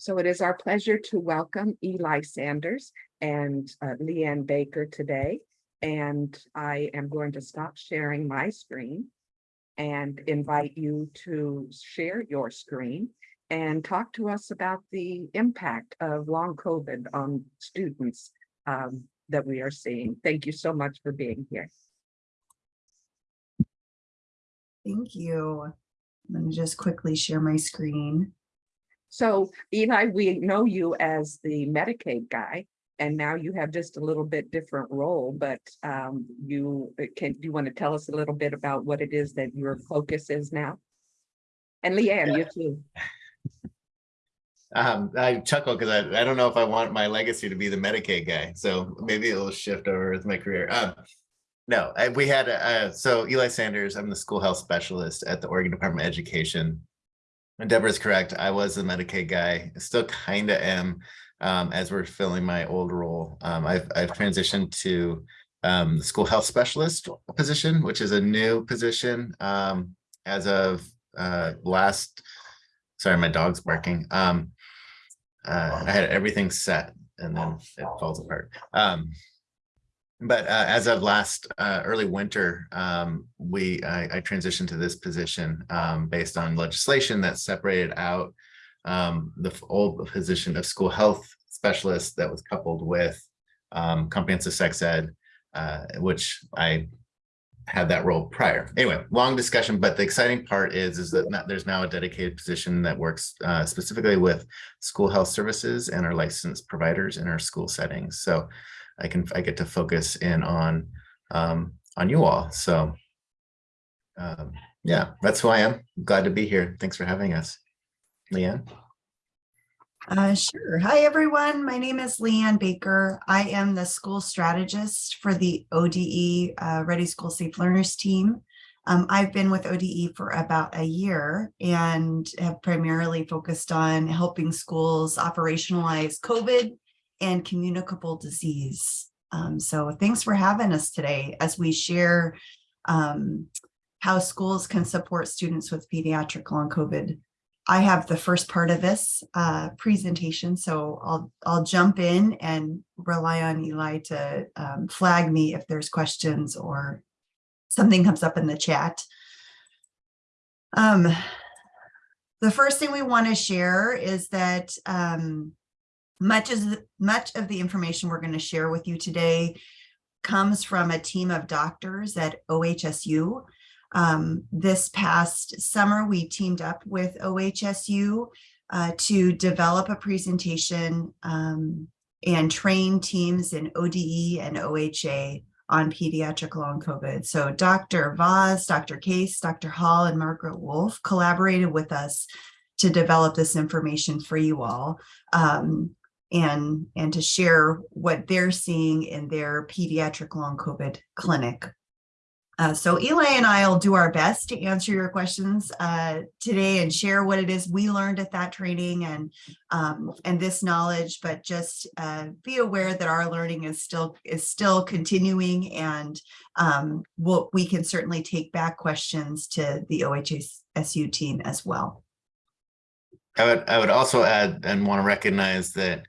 So it is our pleasure to welcome Eli Sanders and uh, Leanne Baker today. And I am going to stop sharing my screen and invite you to share your screen and talk to us about the impact of long COVID on students um, that we are seeing. Thank you so much for being here. Thank you. I'm going to just quickly share my screen. So Eli, we know you as the Medicaid guy, and now you have just a little bit different role, but um, you uh, can, do you want to tell us a little bit about what it is that your focus is now? And Leanne, you too. Um, I chuckle because I, I don't know if I want my legacy to be the Medicaid guy, so maybe it'll shift over with my career. Um, no, I, we had, uh, so Eli Sanders, I'm the school health specialist at the Oregon Department of Education. Deborah's correct, I was a Medicaid guy, still kind of am, um, as we're filling my old role. Um, I've, I've transitioned to um, the school health specialist position, which is a new position um, as of uh, last, sorry, my dog's barking. Um, uh, I had everything set and then it falls apart. But uh, as of last uh, early winter, um, we I, I, transitioned to this position um, based on legislation that separated out um, the old position of school health specialist that was coupled with um, comprehensive sex ed, uh, which I had that role prior. Anyway, long discussion, but the exciting part is, is that there's now a dedicated position that works uh, specifically with school health services and our licensed providers in our school settings. So I can, I get to focus in on, um, on you all. So um, yeah, that's who I am. Glad to be here. Thanks for having us. Leanne. Uh, sure. Hi, everyone. My name is Leanne Baker. I am the school strategist for the ODE uh, Ready School Safe Learners team. Um, I've been with ODE for about a year and have primarily focused on helping schools operationalize COVID and communicable disease. Um, so thanks for having us today as we share um, how schools can support students with pediatric long COVID I have the first part of this uh, presentation, so I'll, I'll jump in and rely on Eli to um, flag me if there's questions or something comes up in the chat. Um, the first thing we want to share is that um, much, as, much of the information we're going to share with you today comes from a team of doctors at OHSU um, this past summer, we teamed up with OHSU uh, to develop a presentation um, and train teams in ODE and OHA on pediatric long COVID. So Dr. Vaz, Dr. Case, Dr. Hall, and Margaret Wolf collaborated with us to develop this information for you all um, and, and to share what they're seeing in their pediatric long COVID clinic. Uh, so Eli and I will do our best to answer your questions uh, today and share what it is we learned at that training and um, and this knowledge, but just uh, be aware that our learning is still is still continuing and um, we'll, we can certainly take back questions to the OHSU team as well. I would, I would also add and want to recognize that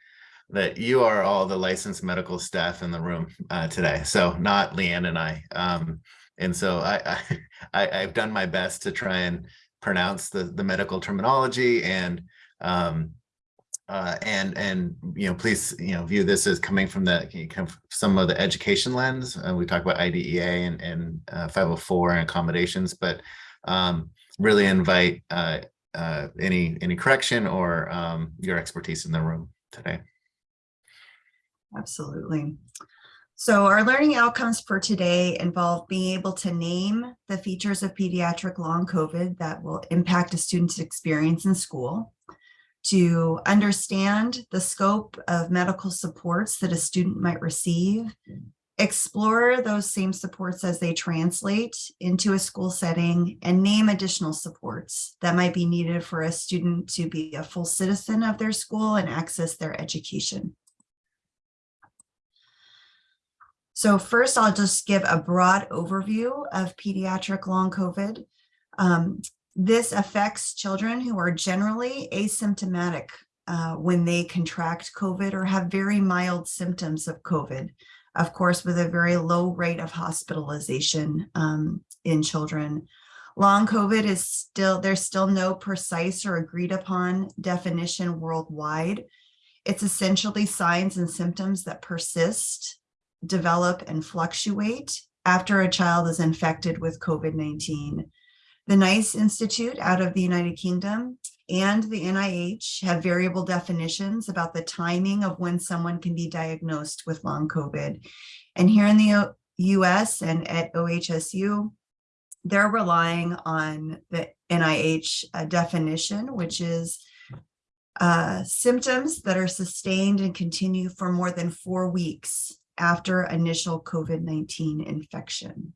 that you are all the licensed medical staff in the room uh, today. So not Leanne and I. Um, and so I, I, I've done my best to try and pronounce the, the medical terminology and um, uh, and and you know please you know view this as coming from the from some of the education lens. Uh, we talk about IDEA and, and uh, 504 and accommodations, but um, really invite uh, uh, any any correction or um, your expertise in the room today. Absolutely. So our learning outcomes for today involve being able to name the features of pediatric long COVID that will impact a student's experience in school, to understand the scope of medical supports that a student might receive, explore those same supports as they translate into a school setting, and name additional supports that might be needed for a student to be a full citizen of their school and access their education. So first, I'll just give a broad overview of pediatric long COVID. Um, this affects children who are generally asymptomatic uh, when they contract COVID or have very mild symptoms of COVID. Of course, with a very low rate of hospitalization um, in children. Long COVID is still, there's still no precise or agreed upon definition worldwide. It's essentially signs and symptoms that persist, develop, and fluctuate after a child is infected with COVID-19. The NICE Institute out of the United Kingdom and the NIH have variable definitions about the timing of when someone can be diagnosed with long COVID. And here in the US and at OHSU, they're relying on the NIH uh, definition, which is uh, symptoms that are sustained and continue for more than four weeks after initial COVID-19 infection.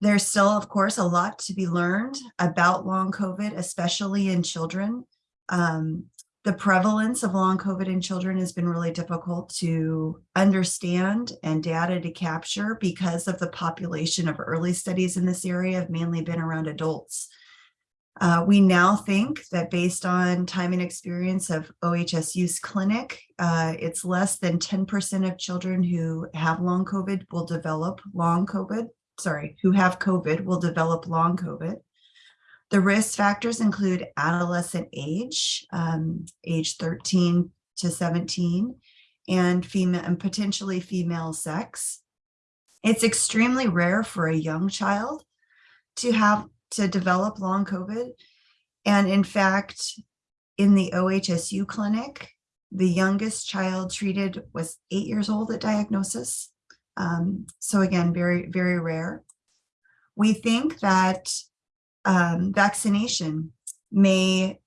There's still, of course, a lot to be learned about long COVID, especially in children. Um, the prevalence of long COVID in children has been really difficult to understand and data to capture because of the population of early studies in this area have mainly been around adults. Uh, we now think that based on time and experience of OHSU's clinic, uh, it's less than 10% of children who have long COVID will develop long COVID, sorry, who have COVID will develop long COVID. The risk factors include adolescent age, um, age 13 to 17, and female and potentially female sex. It's extremely rare for a young child to have to develop long COVID. And in fact, in the OHSU clinic, the youngest child treated was eight years old at diagnosis. Um, so again, very, very rare. We think that um, vaccination may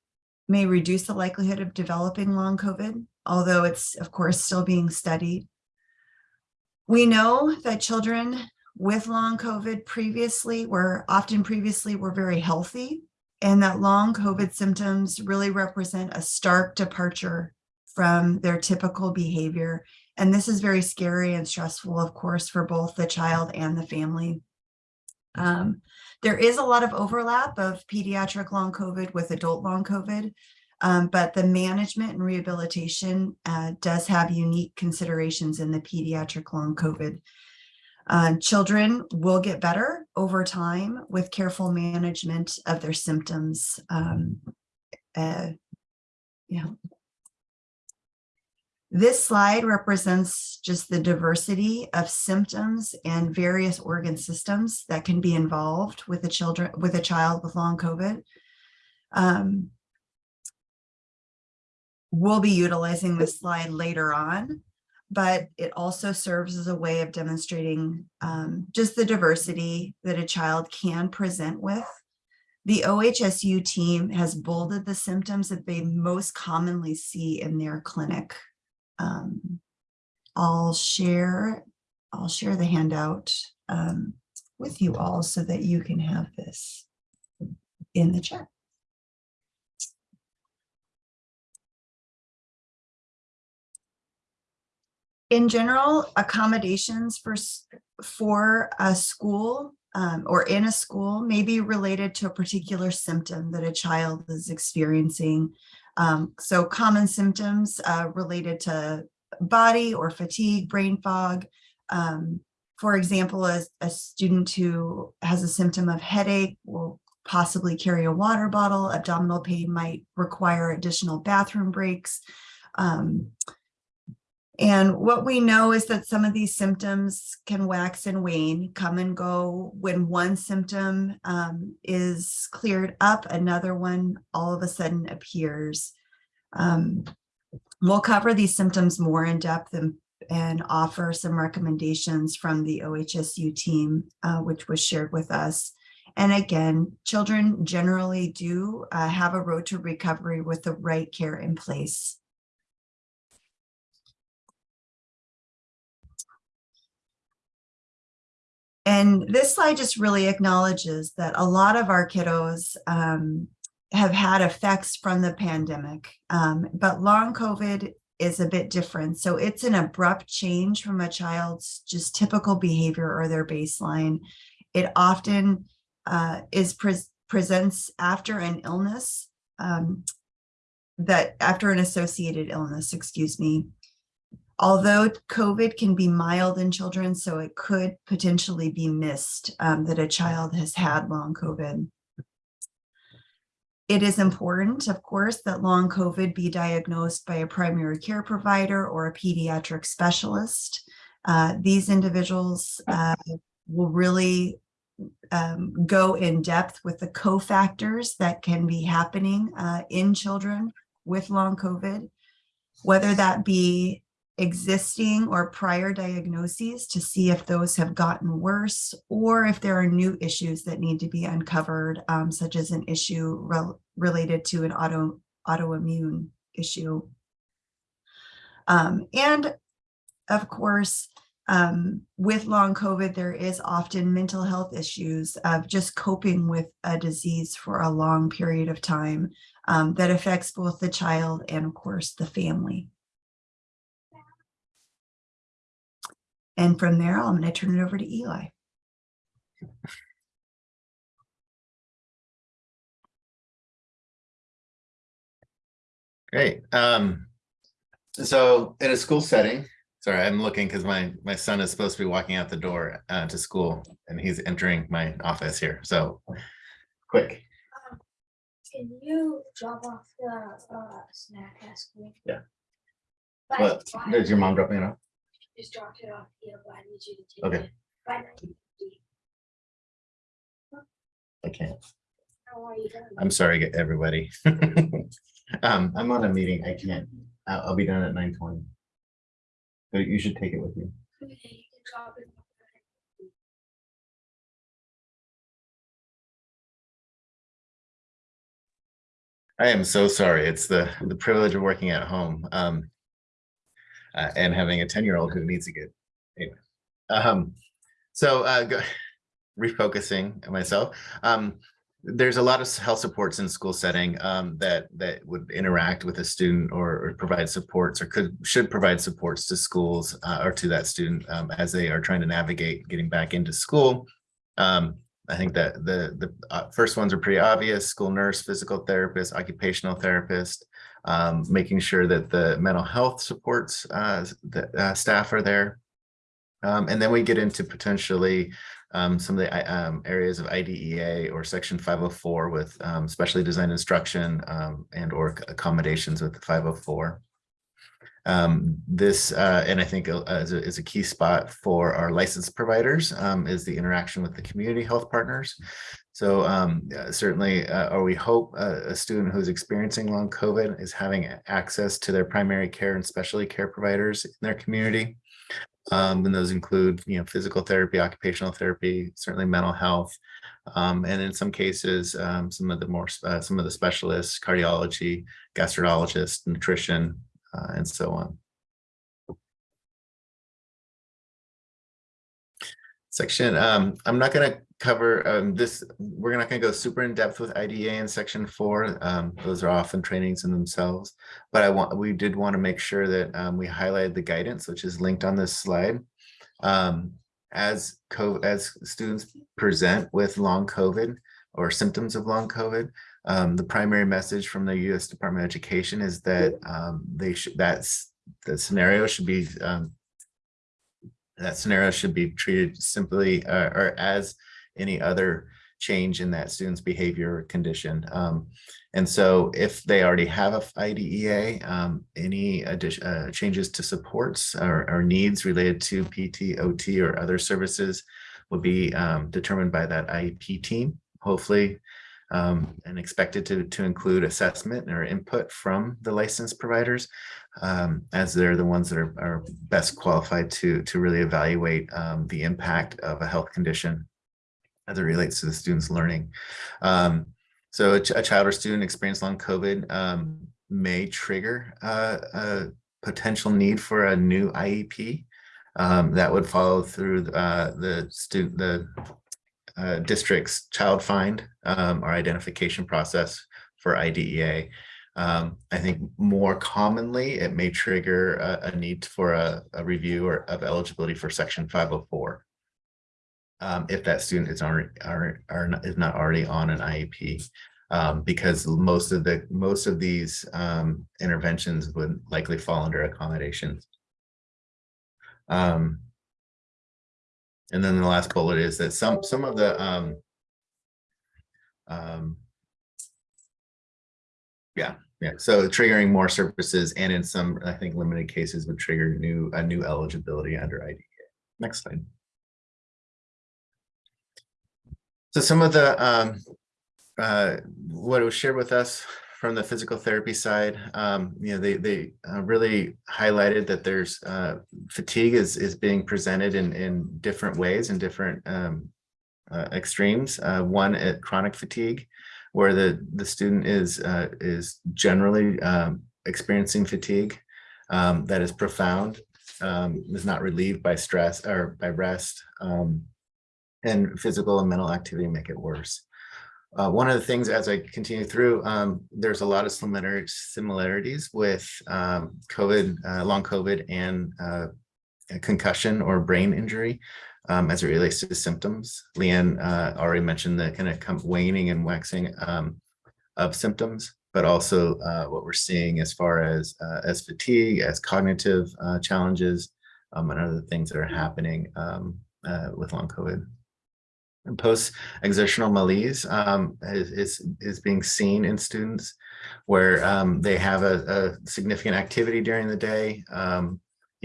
may reduce the likelihood of developing long COVID, although it's of course still being studied. We know that children with long COVID previously were often previously were very healthy and that long COVID symptoms really represent a stark departure from their typical behavior. And this is very scary and stressful, of course, for both the child and the family. Um, there is a lot of overlap of pediatric long COVID with adult long COVID, um, but the management and rehabilitation uh, does have unique considerations in the pediatric long COVID. Uh, children will get better over time with careful management of their symptoms. Um, uh, yeah. This slide represents just the diversity of symptoms and various organ systems that can be involved with a children with a child with long COVID. Um, we'll be utilizing this slide later on, but it also serves as a way of demonstrating um, just the diversity that a child can present with. The OHSU team has bolded the symptoms that they most commonly see in their clinic um, I'll share, I'll share the handout um, with you all so that you can have this in the chat. In general, accommodations for, for a school um, or in a school may be related to a particular symptom that a child is experiencing um, so common symptoms uh, related to body or fatigue, brain fog. Um, for example, a, a student who has a symptom of headache will possibly carry a water bottle. Abdominal pain might require additional bathroom breaks. Um, and what we know is that some of these symptoms can wax and wane, come and go. When one symptom um, is cleared up, another one all of a sudden appears. Um, we'll cover these symptoms more in depth and, and offer some recommendations from the OHSU team, uh, which was shared with us. And again, children generally do uh, have a road to recovery with the right care in place. And this slide just really acknowledges that a lot of our kiddos um, have had effects from the pandemic, um, but long COVID is a bit different. So it's an abrupt change from a child's just typical behavior or their baseline. It often uh, is presents after an illness, um, that after an associated illness, excuse me. Although COVID can be mild in children, so it could potentially be missed um, that a child has had long COVID. It is important, of course, that long COVID be diagnosed by a primary care provider or a pediatric specialist. Uh, these individuals uh, will really um, go in depth with the cofactors that can be happening uh, in children with long COVID, whether that be existing or prior diagnoses to see if those have gotten worse or if there are new issues that need to be uncovered, um, such as an issue rel- related to an auto autoimmune issue. Um, and of course, um, with long COVID, there is often mental health issues of just coping with a disease for a long period of time um, that affects both the child and of course the family. And from there, I'm going to turn it over to Eli. Great. Um, so in a school setting, sorry, I'm looking because my, my son is supposed to be walking out the door uh, to school and he's entering my office here. So quick. Um, Can you drop off the uh snack at school? Yeah. But What, I- does your mom drop me off? Just dropped it off here, but I need you to take Okay. it. 9:50. I can't. How are you doing? I'm sorry, everybody. Um, I'm on a meeting. I can't. I'll, I'll be done at nine twenty. But you should take it with you. Okay, you can drop it off I am so sorry. It's the, the privilege of working at home. Um, uh, and having a ten-year-old who needs to get, anyway. Um, so, uh, go- refocusing myself, um, there's a lot of health supports in school setting, um, that, that would interact with a student or, or provide supports or could, should provide supports to schools, uh, or to that student, um, as they are trying to navigate getting back into school. Um, I think that the, the uh, first ones are pretty obvious, school nurse, physical therapist, occupational therapist, um, making sure that the mental health supports, uh, the uh, staff are there. Um, and then we get into potentially um, some of the um, areas of IDEA or section 504 with um, specially designed instruction um, and or accommodations with the 504. Um, this, uh, and I think uh, is, a, is a key spot for our licensed providers, um, is the interaction with the community health partners. So um, uh, certainly, uh, or we hope uh, a student who's experiencing long COVID is having access to their primary care and specialty care providers in their community. Um, and those include, you know, physical therapy, occupational therapy, certainly mental health. Um, and in some cases, um, some of the more, uh, some of the specialists, cardiology, gastrologist, nutrition, uh, and so on. Section, um, I'm not gonna cover, um, this, we're not gonna go super in depth with IDEA in section four. Um, those are often trainings in themselves. But I want, we did want to make sure that, um, we highlighted the guidance, which is linked on this slide. Um, as co, as students present with long COVID or symptoms of long COVID, um, the primary message from the U.S. Department of Education is that, um, they should, that's, the scenario should be, um, that scenario should be treated simply uh, or as any other change in that student's behavior or condition. Um, and so if they already have a IDEA, um, any addition, uh, changes to supports or, or needs related to PT, OT, or other services will be um, determined by that IEP team, hopefully, um, and expected to, to include assessment or input from the licensed providers um, as they're the ones that are, are best qualified to, to really evaluate um, the impact of a health condition as it relates to the student's learning. Um, so a, ch- a child or student experienced long COVID um, may trigger uh, a potential need for a new IEP. Um, that would follow through uh, the student, the uh, district's child find um, or identification process for IDEA. Um, I think more commonly, it may trigger a, a need for a, a review or of eligibility for section 504. um, if that student is already, are, are, not- is not already on an IEP. Um, because most of the, most of these, um, interventions would likely fall under accommodations. Um. And then the last bullet is that some, some of the, um. Yeah, yeah, so triggering more services and in some, I think, limited cases would trigger new, a new eligibility under IDEA. Next slide. So some of the, um, uh, what was shared with us from the physical therapy side, um, you know, they, they uh, really highlighted that there's, uh, fatigue is, is being presented in, in different ways and different, um, extremes. Uh, one, at chronic fatigue, where the, the student is, uh, is generally, um, experiencing fatigue, um, that is profound, um, is not relieved by stress or by rest, um, and physical and mental activity make it worse. Uh, one of the things as I continue through, um, there's a lot of similar similarities with um, COVID, uh, long COVID and uh, concussion or brain injury um, as it relates to symptoms. Leanne uh, already mentioned the kind of waning and waxing um, of symptoms, but also uh, what we're seeing as far as uh, as fatigue, as cognitive uh, challenges, um, and other things that are happening um, uh, with long COVID. And post-exertional malaise um, is, is, is being seen in students where um, they have a, a significant activity during the day,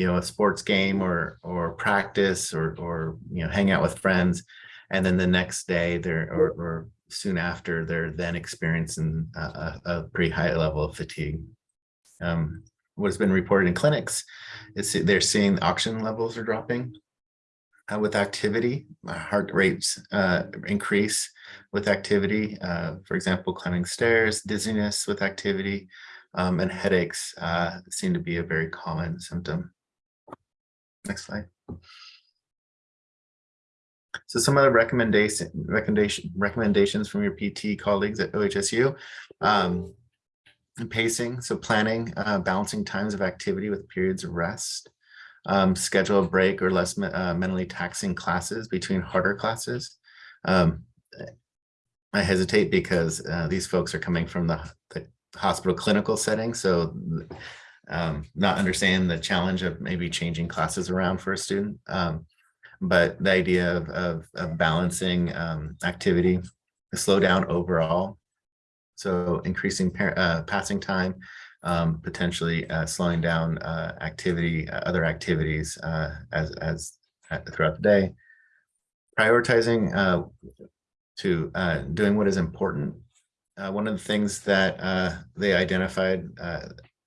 you know, a sports game or, or practice or, or, you know, hang out with friends. And then the next day they're, or, or soon after, they're then experiencing a, a, pretty high level of fatigue. Um, what has been reported in clinics is they're seeing oxygen levels are dropping uh, with activity, uh, heart rates uh, increase with activity. Uh, for example, climbing stairs, dizziness with activity, um, and headaches uh, seem to be a very common symptom. Next slide. So some of the recommendation, recommendation, recommendations from your PT colleagues at OHSU. Um, pacing, so planning, uh, balancing times of activity with periods of rest um, schedule a break or less uh, mentally taxing classes between harder classes. Um, I hesitate because uh, these folks are coming from the, the hospital clinical setting, so um, not understand the challenge of maybe changing classes around for a student. Um, but the idea of, of, of balancing um, activity, the slow down overall, so increasing uh, passing time, um, potentially uh, slowing down uh, activity, uh, other activities uh, as, as uh, throughout the day. Prioritizing to doing what is important. One of the things that they identified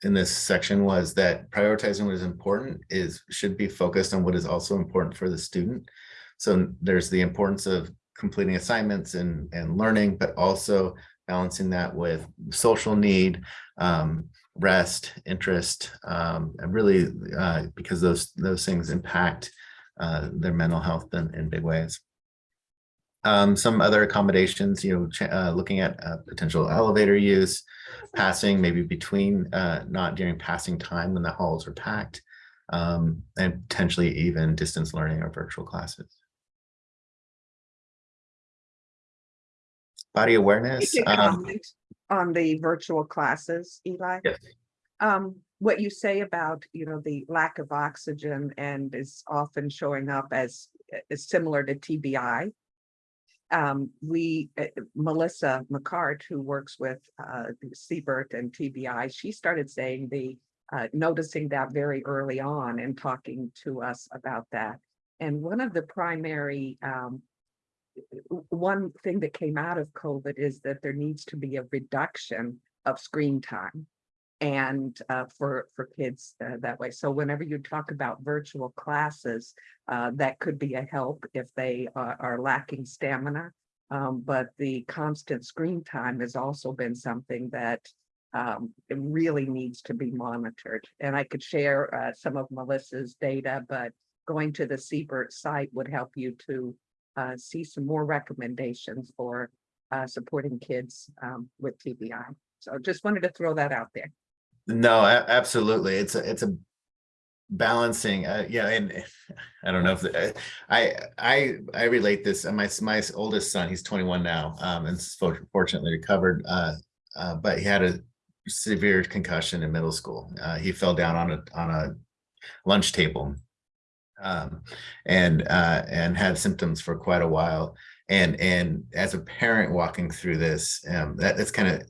in this section was that prioritizing what is important is should be focused on what is also important for the student. So there's the importance of completing assignments and, and learning, but also balancing that with social need, um, rest, interest, um, and really uh, because those those things impact uh, their mental health in, in big ways. Um, some other accommodations, you know, uh, looking at uh, potential elevator use, passing maybe between, uh, not during passing time when the halls are packed, um, and potentially even distance learning or virtual classes. Body awareness. Um, On the virtual classes, Eli. Yes. Um, what you say about, you know, the lack of oxygen and is often showing up as, is similar to TBI. Um, we, uh, Melissa McCart, who works with, uh, CBIRT and TBI, she started saying the, uh, noticing that very early on and talking to us about that. And one of the primary, um, one thing that came out of COVID is that there needs to be a reduction of screen time. And uh, for, for kids uh, that way. So whenever you talk about virtual classes, uh, that could be a help if they are, are lacking stamina. Um, but the constant screen time has also been something that um, really needs to be monitored. And I could share uh, some of Melissa's data, but going to the CBIRT site would help you to uh, see some more recommendations for uh, supporting kids um, with TBI. So just wanted to throw that out there. No, absolutely. It's a, it's a balancing, uh, yeah, and I don't know if, the- I, I, I relate this, uh, my, my oldest son, he's twenty-one now, um, and fortunately recovered, uh, uh, but he had a severe concussion in middle school. Uh, he fell down on a, on a lunch table. Um, and, uh, and had symptoms for quite a while. And, and as a parent walking through this, um, that, that's kind of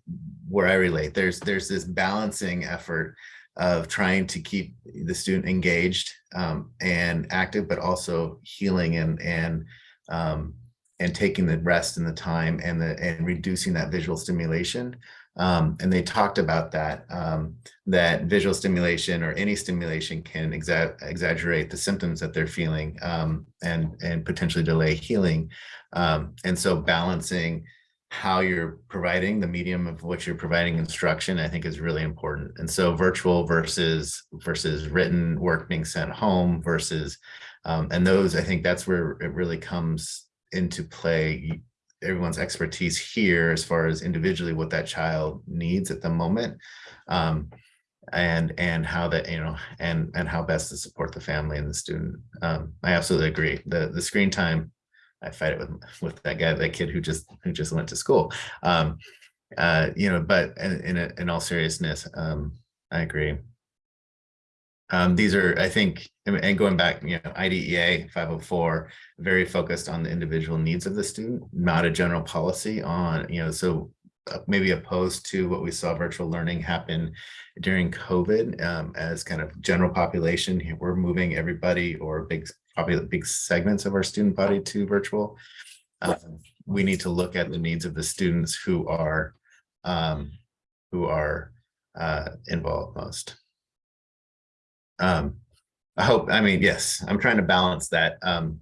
where I relate. There's, there's this balancing effort of trying to keep the student engaged um, and active, but also healing and and um, and taking the rest and the time and the and reducing that visual stimulation. Um, and they talked about that um, that visual stimulation or any stimulation can exa exaggerate the symptoms that they're feeling um, and and potentially delay healing. Um, and so balancing how you're providing the medium of what you're providing instruction, I think is really important. And so virtual versus versus written work being sent home versus um, and those, I think that's where it really comes into play. Everyone's expertise here as far as individually what that child needs at the moment. Um, and and how that you know and and how best to support the family and the student um i absolutely agree the the screen time I fight it with with that guy, that kid who just who just went to school. Um, uh, you know, but in in, in all seriousness, um, I agree. Um, these are, I think, and and going back, you know, IDEA 504, very focused on the individual needs of the student, not a general policy on, you know, so uh, maybe opposed to what we saw virtual learning happen during COVID um, as kind of general population. We're moving everybody or big probably the big segments of our student body to virtual. Um, we need to look at the needs of the students who are um, who are uh, involved most. Um, I hope, I mean, yes, I'm trying to balance that. Um,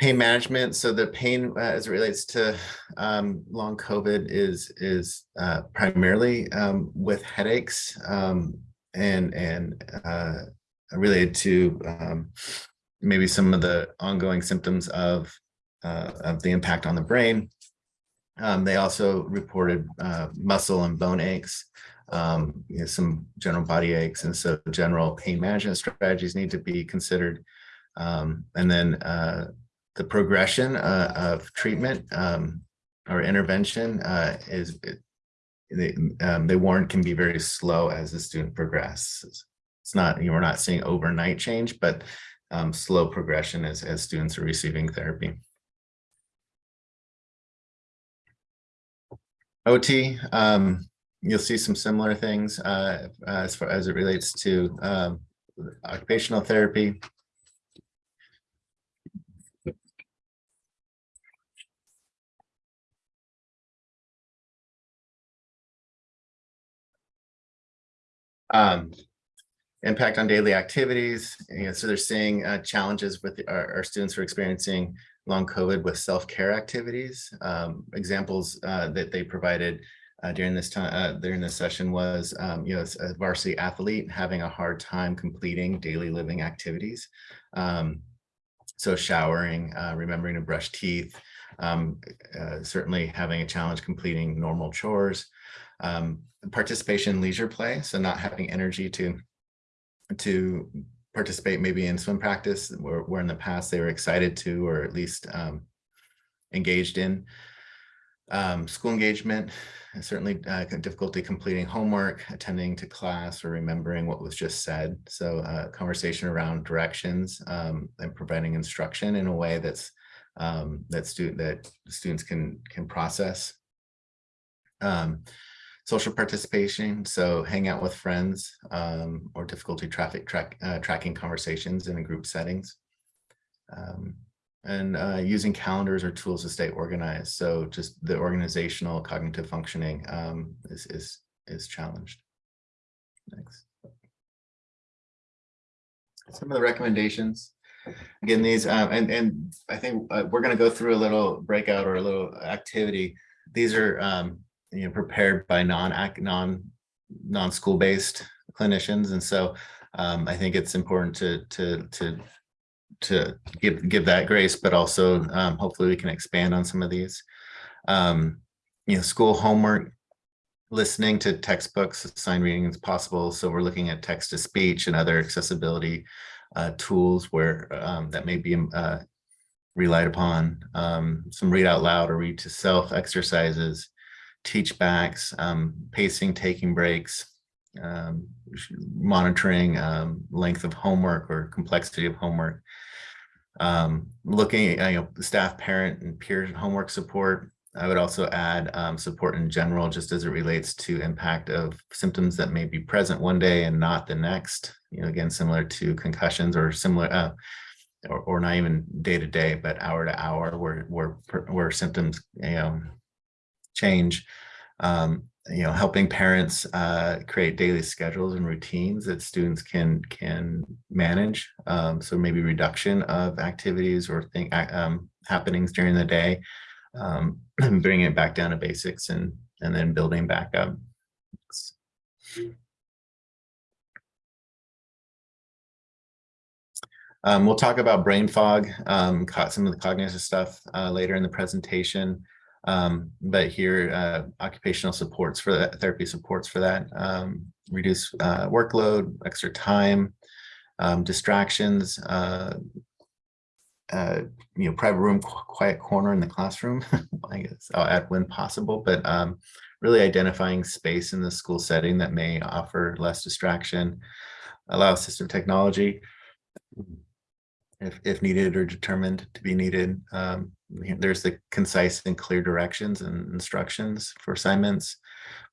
pain management. So the pain uh, as it relates to um, long COVID is is uh, primarily um, with headaches um, and and uh, related to um, maybe some of the ongoing symptoms of uh, of the impact on the brain. Um, they also reported uh, muscle and bone aches, um, you know, some general body aches, and so general pain management strategies need to be considered. Um, and then uh, the progression uh, of treatment um, or intervention uh, is they, um, they warn can be very slow as the student progresses. It's not, you know, we're not seeing overnight change, but um, slow progression as, as students are receiving therapy. OT, um, you'll see some similar things uh, as far as it relates to um, occupational therapy. Um, impact on daily activities. You know, so they're seeing uh, challenges with our, our students who are experiencing long COVID with self-care activities. Um, examples uh, that they provided uh, during this time, uh, during this session was, um, you know, a varsity athlete having a hard time completing daily living activities. Um, so showering, uh, remembering to brush teeth, um, uh, certainly having a challenge completing normal chores. Um, participation in leisure play, so not having energy to to participate maybe in swim practice where, where in the past they were excited to or at least um, engaged in. Um, school engagement, and certainly uh, difficulty completing homework, attending to class or remembering what was just said. So uh, conversation around directions um, and providing instruction in a way that's um, that student that students can can process. Um, social participation, so hang out with friends um, or difficulty traffic track uh, tracking conversations in a group settings. Um, and uh, using calendars or tools to stay organized. So just the organizational cognitive functioning um, is, is, is challenged. Next. Some of the recommendations. Again, these, um, and, and I think uh, we're going to go through a little breakout or a little activity. These are um, you know, prepared by non non non-school based clinicians. And so um, I think it's important to to to to give give that grace, but also um, hopefully we can expand on some of these. Um, you know, school homework listening to textbooks, sign reading is possible. So we're looking at text to speech and other accessibility uh, tools where um, that may be uh, relied upon. Um, some read out loud or read to self exercises, teach backs, um, pacing, taking breaks, um, monitoring um, length of homework or complexity of homework. Um, looking at, you know, staff, parent and peer homework support. I would also add um, support in general, just as it relates to impact of symptoms that may be present one day and not the next. You know, again, similar to concussions or similar, uh, or, or not even day to day, but hour to hour, where where where symptoms, you know, change. Um, you know, helping parents uh, create daily schedules and routines that students can can manage. Um, so maybe reduction of activities or thing um, happenings during the day, um, bringing it back down to basics and and then building back up. Um, we'll talk about brain fog, um, co- some of the cognitive stuff uh, later in the presentation. Um, but here, uh, occupational supports for that, therapy supports for that, um, reduce uh, workload, extra time, um, distractions, uh, uh, you know, private room, qu- quiet corner in the classroom, I guess I'll add when possible, but um, really identifying space in the school setting that may offer less distraction, allow assistive technology if, if needed or determined to be needed. Um, there's the concise and clear directions and instructions for assignments,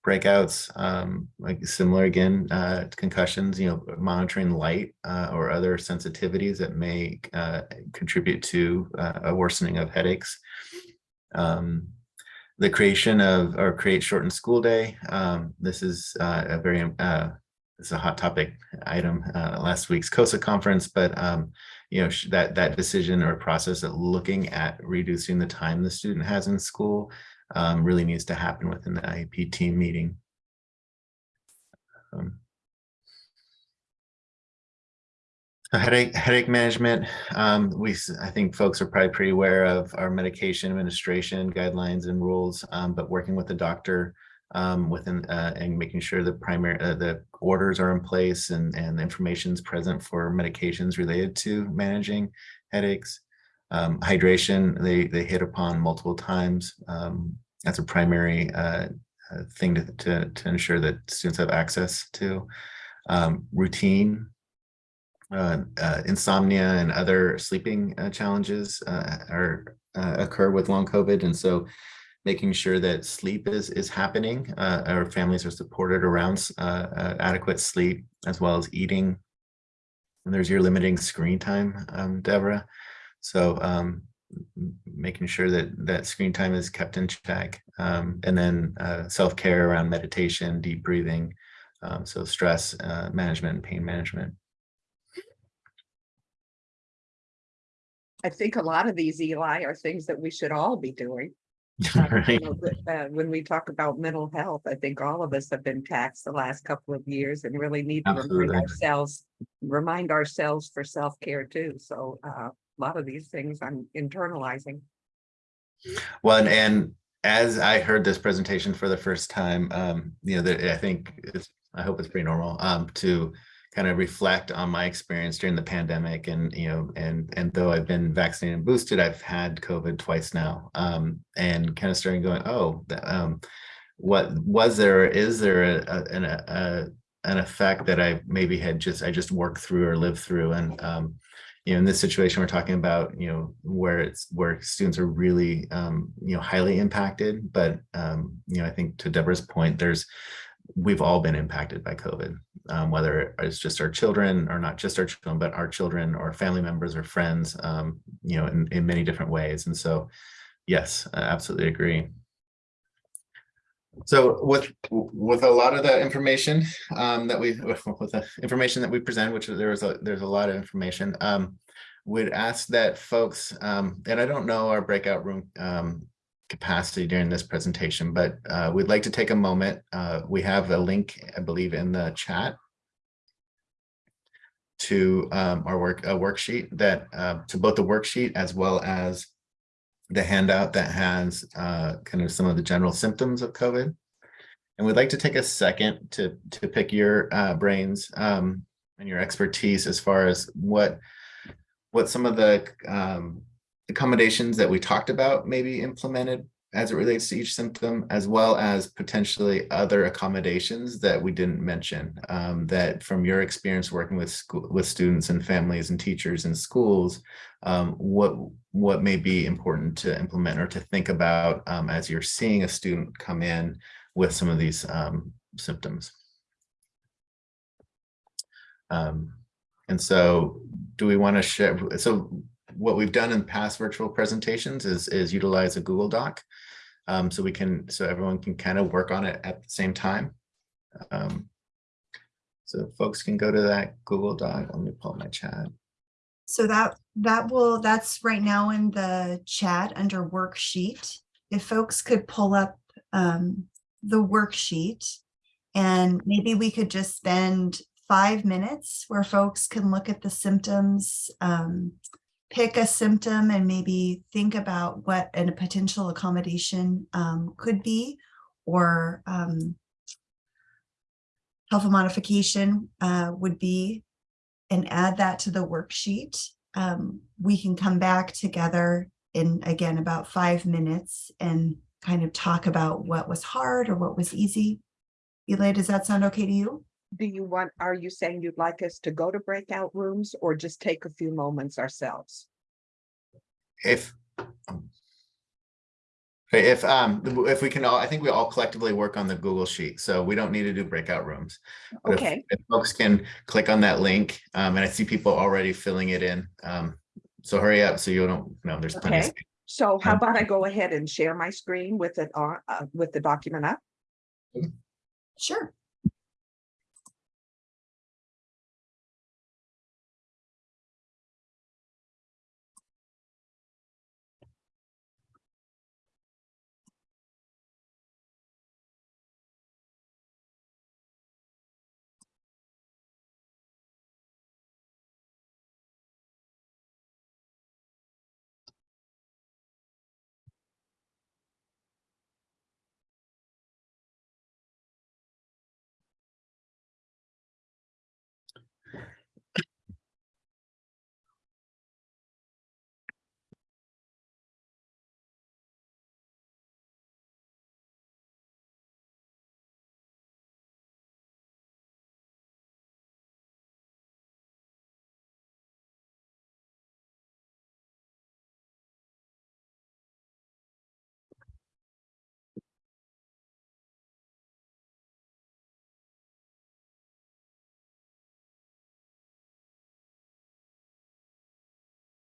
breakouts, um, like similar again, uh, concussions, you know, monitoring light uh, or other sensitivities that may uh, contribute to uh, a worsening of headaches. Um, the creation of or create shortened school day. Um, this is uh, a very uh, it's a hot topic item last week's COSA conference, but um, you know that that decision or process of looking at reducing the time the student has in school um, really needs to happen within the IEP team meeting. Um, Headache, headache management, um, we, I think folks are probably pretty aware of our medication administration guidelines and rules, um, but working with the doctor um, within, uh, and making sure the primary, uh, the orders are in place and, and information is present for medications related to managing headaches. Um, hydration, they, they hit upon multiple times. Um, that's a primary, uh, uh, thing to, to, to ensure that students have access to. Um, routine, uh, uh, insomnia and other sleeping uh, challenges uh, are occur with long COVID, and so making sure that sleep is is happening. Uh, our families are supported around uh, uh, adequate sleep as well as eating. And there's your limiting screen time, um, Deborah. So um, making sure that that screen time is kept in check, um, and then uh, self care around meditation, deep breathing, um, so stress uh, management and pain management. I think a lot of these, Eli, are things that we should all be doing. Right. uh, When we talk about mental health, I think all of us have been taxed the last couple of years and really need to remind ourselves, remind ourselves for self-care too. So uh, a lot of these things I'm internalizing. Well, and, and as I heard this presentation for the first time, um, you know, that I think it's, I hope it's pretty normal, um, to kind of reflect on my experience during the pandemic and, you know, and, and though I've been vaccinated and boosted, I've had COVID twice now. Um, and kind of starting going, oh, um, what was there, is there a, a, an, a, an effect that I maybe had just, I just worked through or lived through and, um, you know, in this situation, we're talking about, you know, where it's where students are really, um, you know, highly impacted. But, um, you know, I think to Deborah's point, there's, we've all been impacted by COVID, um, whether it's just our children or not just our children, but our children or family members or friends, um, you know, in, in many different ways. And so, yes, I absolutely agree. So with with a lot of the information um, that we with the information that we present, which there was a there's a lot of information, um, would ask that folks um, and I don't know our breakout room um, capacity during this presentation, but uh, we'd like to take a moment. Uh, we have a link, I believe, in the chat to um, our work a worksheet that uh, to both the worksheet as well as the handout that has uh, kind of some of the general symptoms of COVID. And we'd like to take a second to, to pick your uh, brains um, and your expertise as far as what, what some of the um, accommodations that we talked about may be implemented as it relates to each symptom, as well as potentially other accommodations that we didn't mention, um, that from your experience working with school, with students and families and teachers and schools, um, what, what may be important to implement or to think about um, as you're seeing a student come in with some of these um, symptoms. Um, and so do we want to share, so what we've done in past virtual presentations is, is utilize a Google Doc. Um, so we can, so everyone can kind of work on it at the same time. Um, so folks can go to that Google Doc. Let me pull my chat. So that, that will, that's right now in the chat under worksheet. If folks could pull up um, the worksheet and maybe we could just spend five minutes where folks can look at the symptoms, um, pick a symptom and maybe think about what a potential accommodation um, could be or um, health modification uh, would be and add that to the worksheet. Um, we can come back together in, again, about five minutes and kind of talk about what was hard or what was easy. Eli, does that sound okay to you? Do you want, are you saying you'd like us to go to breakout rooms or just take a few moments ourselves? If Okay, if um if we can all, I think we all collectively work on the Google Sheet, so we don't need to do breakout rooms. But Okay, If folks can click on that link, um, and I see people already filling it in. Um, so hurry up, so you don't, know there's plenty. of Okay. space. so how Um, about I go ahead and share my screen with it, on uh, with the document up? Sure.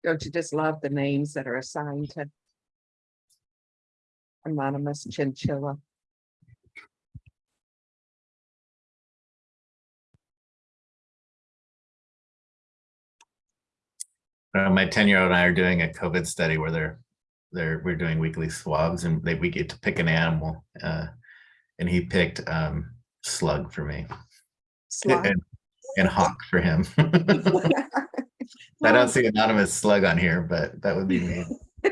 Don't you just love the names that are assigned to anonymous chinchilla? Uh, my ten-year-old and I are doing a COVID study where they're, they're, we're doing weekly swabs and they, we get to pick an animal. Uh, and he picked um slug for me Slide. and, and hawk for him. I don't see anonymous slug on here, but that would be me.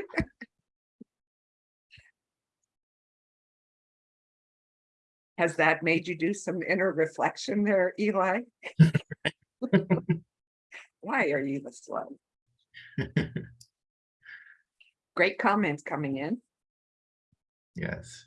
Has that made you do some inner reflection there, Eli? Why are you the slug? Great comments coming in. Yes.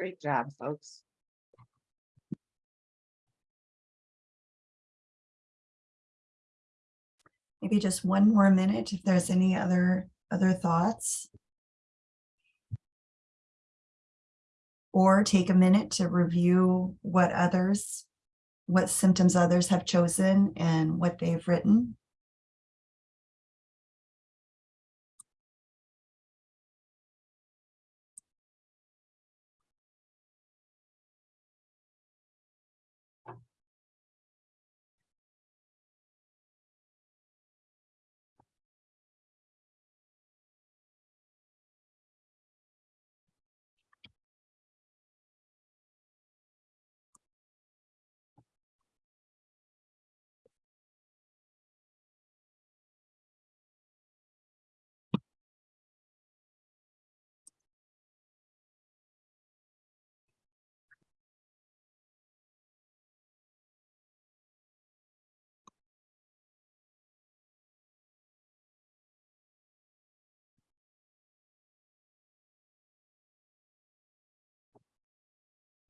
Great job, folks. Maybe just one more minute if there's any other, other thoughts. Or take a minute to review what others, what symptoms others have chosen and what they've written.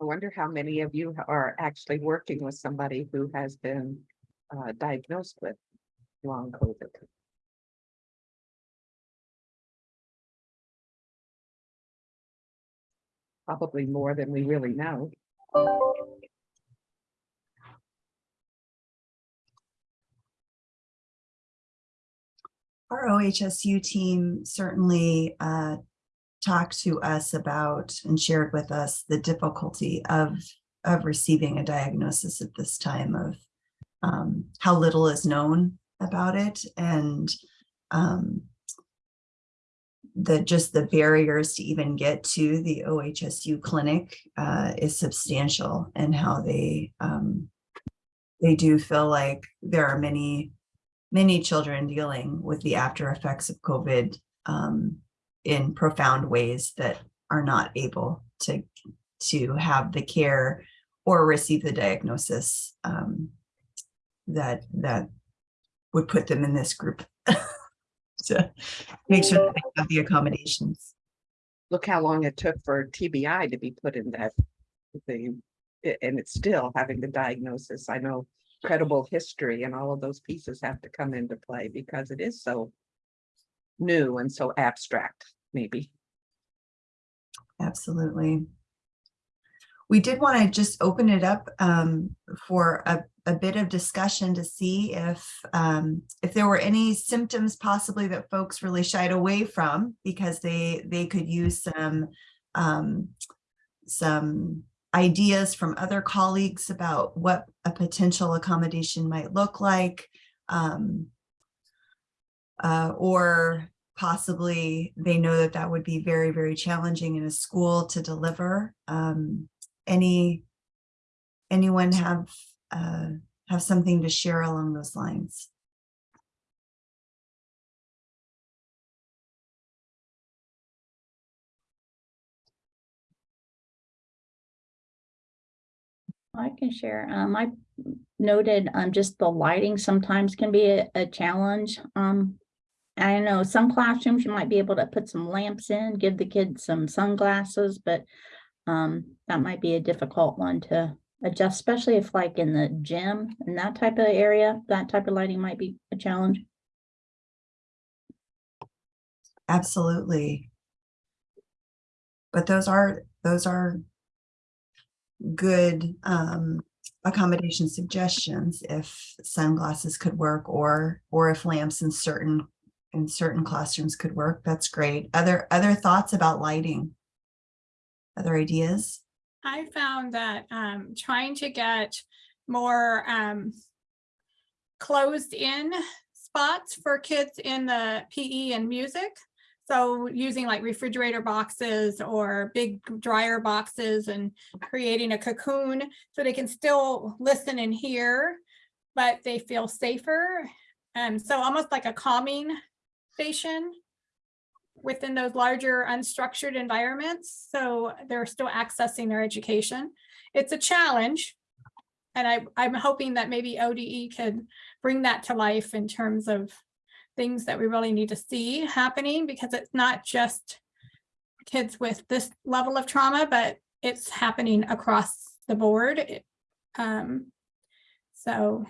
I wonder how many of you are actually working with somebody who has been uh, diagnosed with long COVID. Probably more than we really know. Our OHSU team certainly uh, talked to us about and shared with us the difficulty of, of receiving a diagnosis at this time of um, how little is known about it and um, the just the barriers to even get to the OHSU clinic uh, is substantial and how they um, they do feel like there are many many children dealing with the after effects of COVID um, in profound ways that are not able to to have the care or receive the diagnosis um, that that would put them in this group to make sure that they have the accommodations. Look how long it took for TBI to be put in that thing. And it's still having the diagnosis. I know credible history and all of those pieces have to come into play because it is so new and so abstract, maybe. Absolutely. We did want to just open it up um, for a, a bit of discussion to see if um, if there were any symptoms possibly that folks really shied away from because they they could use some um, some ideas from other colleagues about what a potential accommodation might look like. Um, uh, or possibly they know that that would be very, very challenging in a school to deliver. Um, any, anyone have, uh, have something to share along those lines? I can share. Um, I noted, um, just the lighting sometimes can be a, a challenge. Um, I know some classrooms you might be able to put some lamps in, give the kids some sunglasses, but um, that might be a difficult one to adjust, especially if like in the gym and that type of area, that type of lighting might be a challenge. Absolutely. But those are, those are good um, accommodation suggestions if sunglasses could work or, or if lamps in certain, in certain classrooms could work. That's great. Other, other thoughts about lighting? Other ideas? I found that um, trying to get more um, closed in spots for kids in the PE and music. So using like refrigerator boxes or big dryer boxes and creating a cocoon so they can still listen and hear, but they feel safer. And so almost like a calming station within those larger unstructured environments. So they're still accessing their education. It's a challenge. And I, I'm hoping that maybe ODE could bring that to life in terms of things that we really need to see happening because it's not just kids with this level of trauma, but it's happening across the board. It- Um, so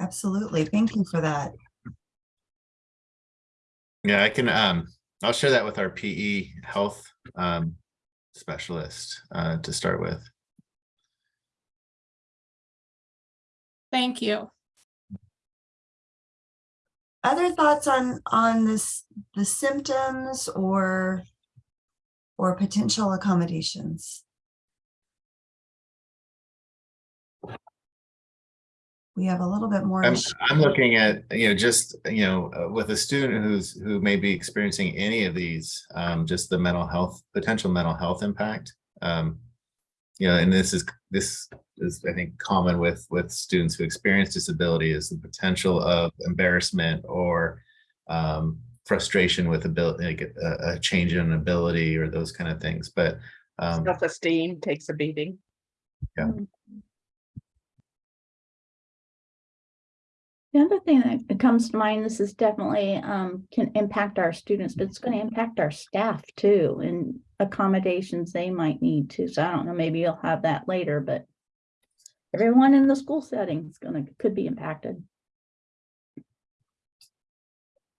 Absolutely. Thank you for that. Yeah, I can, um, I'll share that with our PE health, um, specialist, uh, to start with. thank you. Other thoughts on, on this, the symptoms or, or potential accommodations? We have a little bit more. I'm, I'm looking at, you know, just, you know, uh, with a student who's, who may be experiencing any of these, um, just the mental health, potential mental health impact. Um, you know, and this is, this is, I think, common with, with students who experience disability is the potential of embarrassment or um, frustration with ability, like a, a change in ability or those kind of things, but um, Self-esteem takes a beating. The other thing that comes to mind, this is definitely um can impact our students, but it's going to impact our staff too and accommodations they might need to. So I don't know, maybe you'll have that later, but everyone in the school setting is gonna, could be impacted.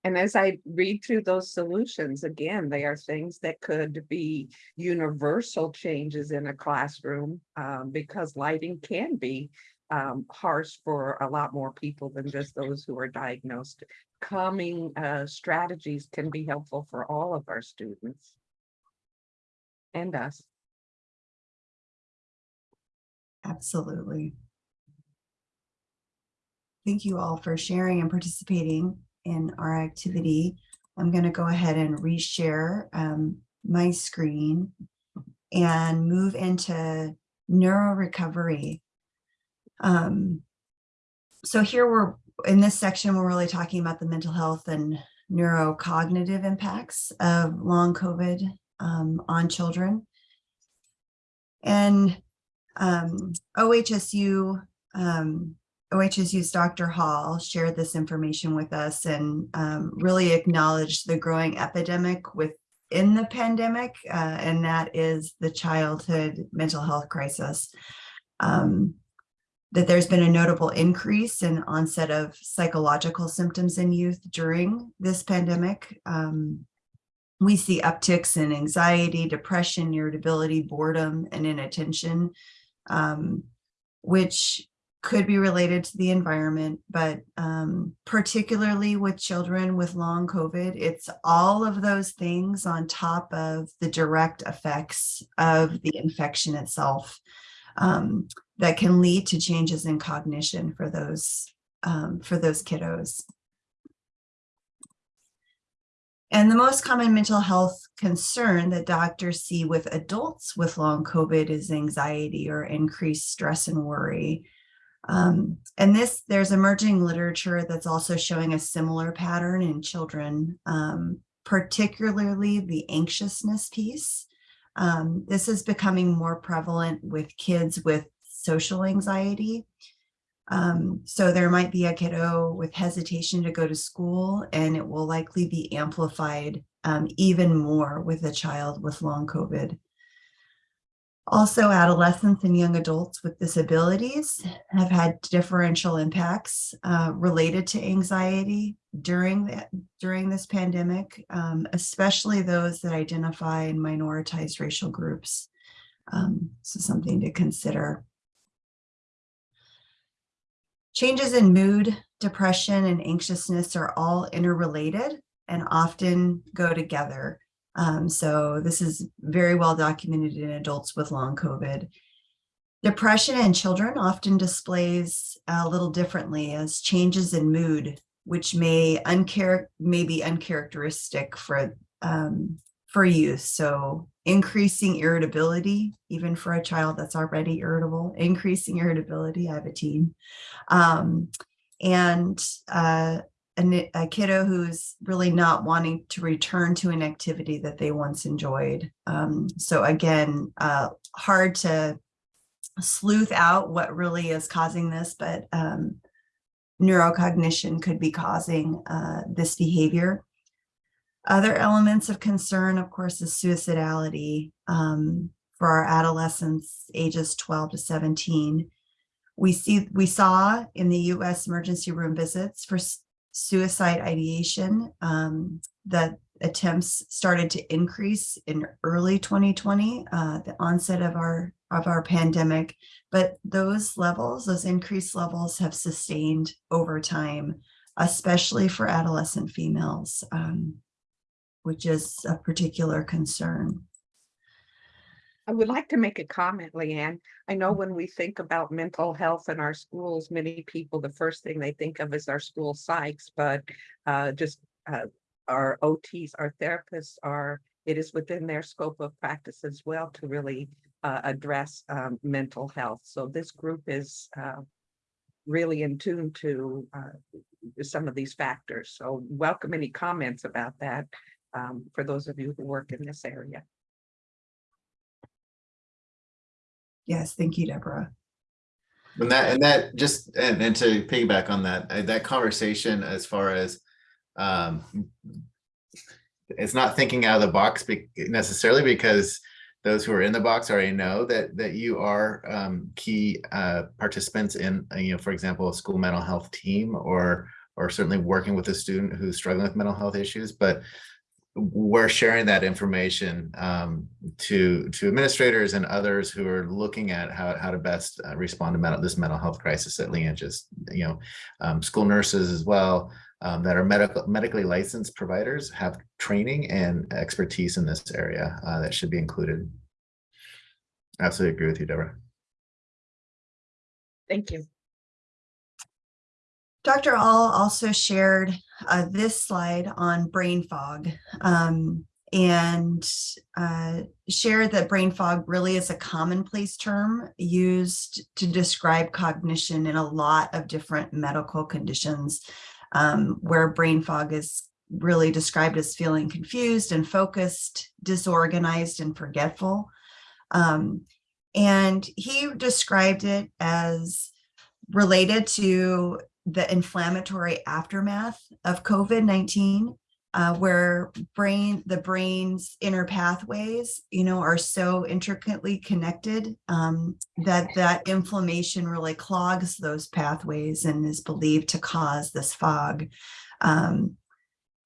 And as I read through those solutions, again, they are things that could be universal changes in a classroom. um, because lighting can be um, harsh for a lot more people than just those who are diagnosed. Calming uh, strategies can be helpful for all of our students. And us. Absolutely. Thank you all for sharing and participating in our activity. I'm going to go ahead and reshare um, my screen and move into neuro recovery. Um, so here we're in this section, we're really talking about the mental health and neurocognitive impacts of long COVID um, on children. And um, OHSU, um, OHSU's Dr. Hall shared this information with us and um, really acknowledged the growing epidemic within the pandemic, uh, and that is the childhood mental health crisis. Um, that there's been a notable increase in onset of psychological symptoms in youth during this pandemic. Um, we see upticks in anxiety, depression, irritability, boredom, and inattention, um, which could be related to the environment, but um, particularly with children with long COVID, it's all of those things on top of the direct effects of the infection itself um, that can lead to changes in cognition for those um, for those kiddos. And the most common mental health concern that doctors see with adults with long COVID is anxiety or increased stress and worry. Um, and this, there's emerging literature that's also showing a similar pattern in children, um, particularly the anxiousness piece. Um, this is becoming more prevalent with kids with social anxiety. Um, so there might be a kiddo with hesitation to go to school and it will likely be amplified um, even more with a child with long COVID. Also, adolescents and young adults with disabilities have had differential impacts uh, related to anxiety during the, during this pandemic, um, especially those that identify in minoritized racial groups. Um, so something to consider. Changes in mood, depression, and anxiousness are all interrelated and often go together. Um, so this is very well documented in adults with long COVID. Depression in children often displays a little differently as changes in mood, which may, unchar may be uncharacteristic for, um, for youth. So increasing irritability, even for a child that's already irritable, increasing irritability, I have a teen. Um, and uh, a, a kiddo who's really not wanting to return to an activity that they once enjoyed. Um, so again, uh, hard to sleuth out what really is causing this, but um, neurocognition could be causing uh, this behavior. Other elements of concern, of course, is suicidality um, for our adolescents ages 12 to 17. We see, we saw in the US emergency room visits for suicide ideation um, that attempts started to increase in early 2020, uh, the onset of our of our pandemic. But those levels, those increased levels have sustained over time, especially for adolescent females, um, which is a particular concern. I would like to make a comment, Leanne. I know when we think about mental health in our schools, many people, the first thing they think of is our school psychs, but uh, just uh, our OTs, our therapists are, it is within their scope of practice as well to really uh, address um, mental health. So this group is uh, really in tune to uh, some of these factors. So welcome any comments about that um, for those of you who work in this area. Yes, thank you, Deborah. And that, and that just, and, and to piggyback on that, uh, that conversation as far as, um, it's not thinking out of the box be- necessarily because those who are in the box already know that, that you are, um, key, uh, participants in, uh, you know, for example, a school mental health team or, or certainly working with a student who's struggling with mental health issues, but we're sharing that information um, to to administrators and others who are looking at how, how to best uh, respond to mental, this mental health crisis that Leanne just, you know, um, school nurses as well um, that are medical medically licensed providers have training and expertise in this area uh, that should be included. Absolutely agree with you, Deborah. Thank you. Dr. Hall also shared uh, this slide on brain fog um, and uh, shared that brain fog really is a commonplace term used to describe cognition in a lot of different medical conditions um, where brain fog is really described as feeling confused and focused, disorganized and forgetful. Um, and he described it as related to the inflammatory aftermath of COVID-19, uh, where brain, the brain's inner pathways, you know, are so intricately connected um, that that inflammation really clogs those pathways and is believed to cause this fog. Um,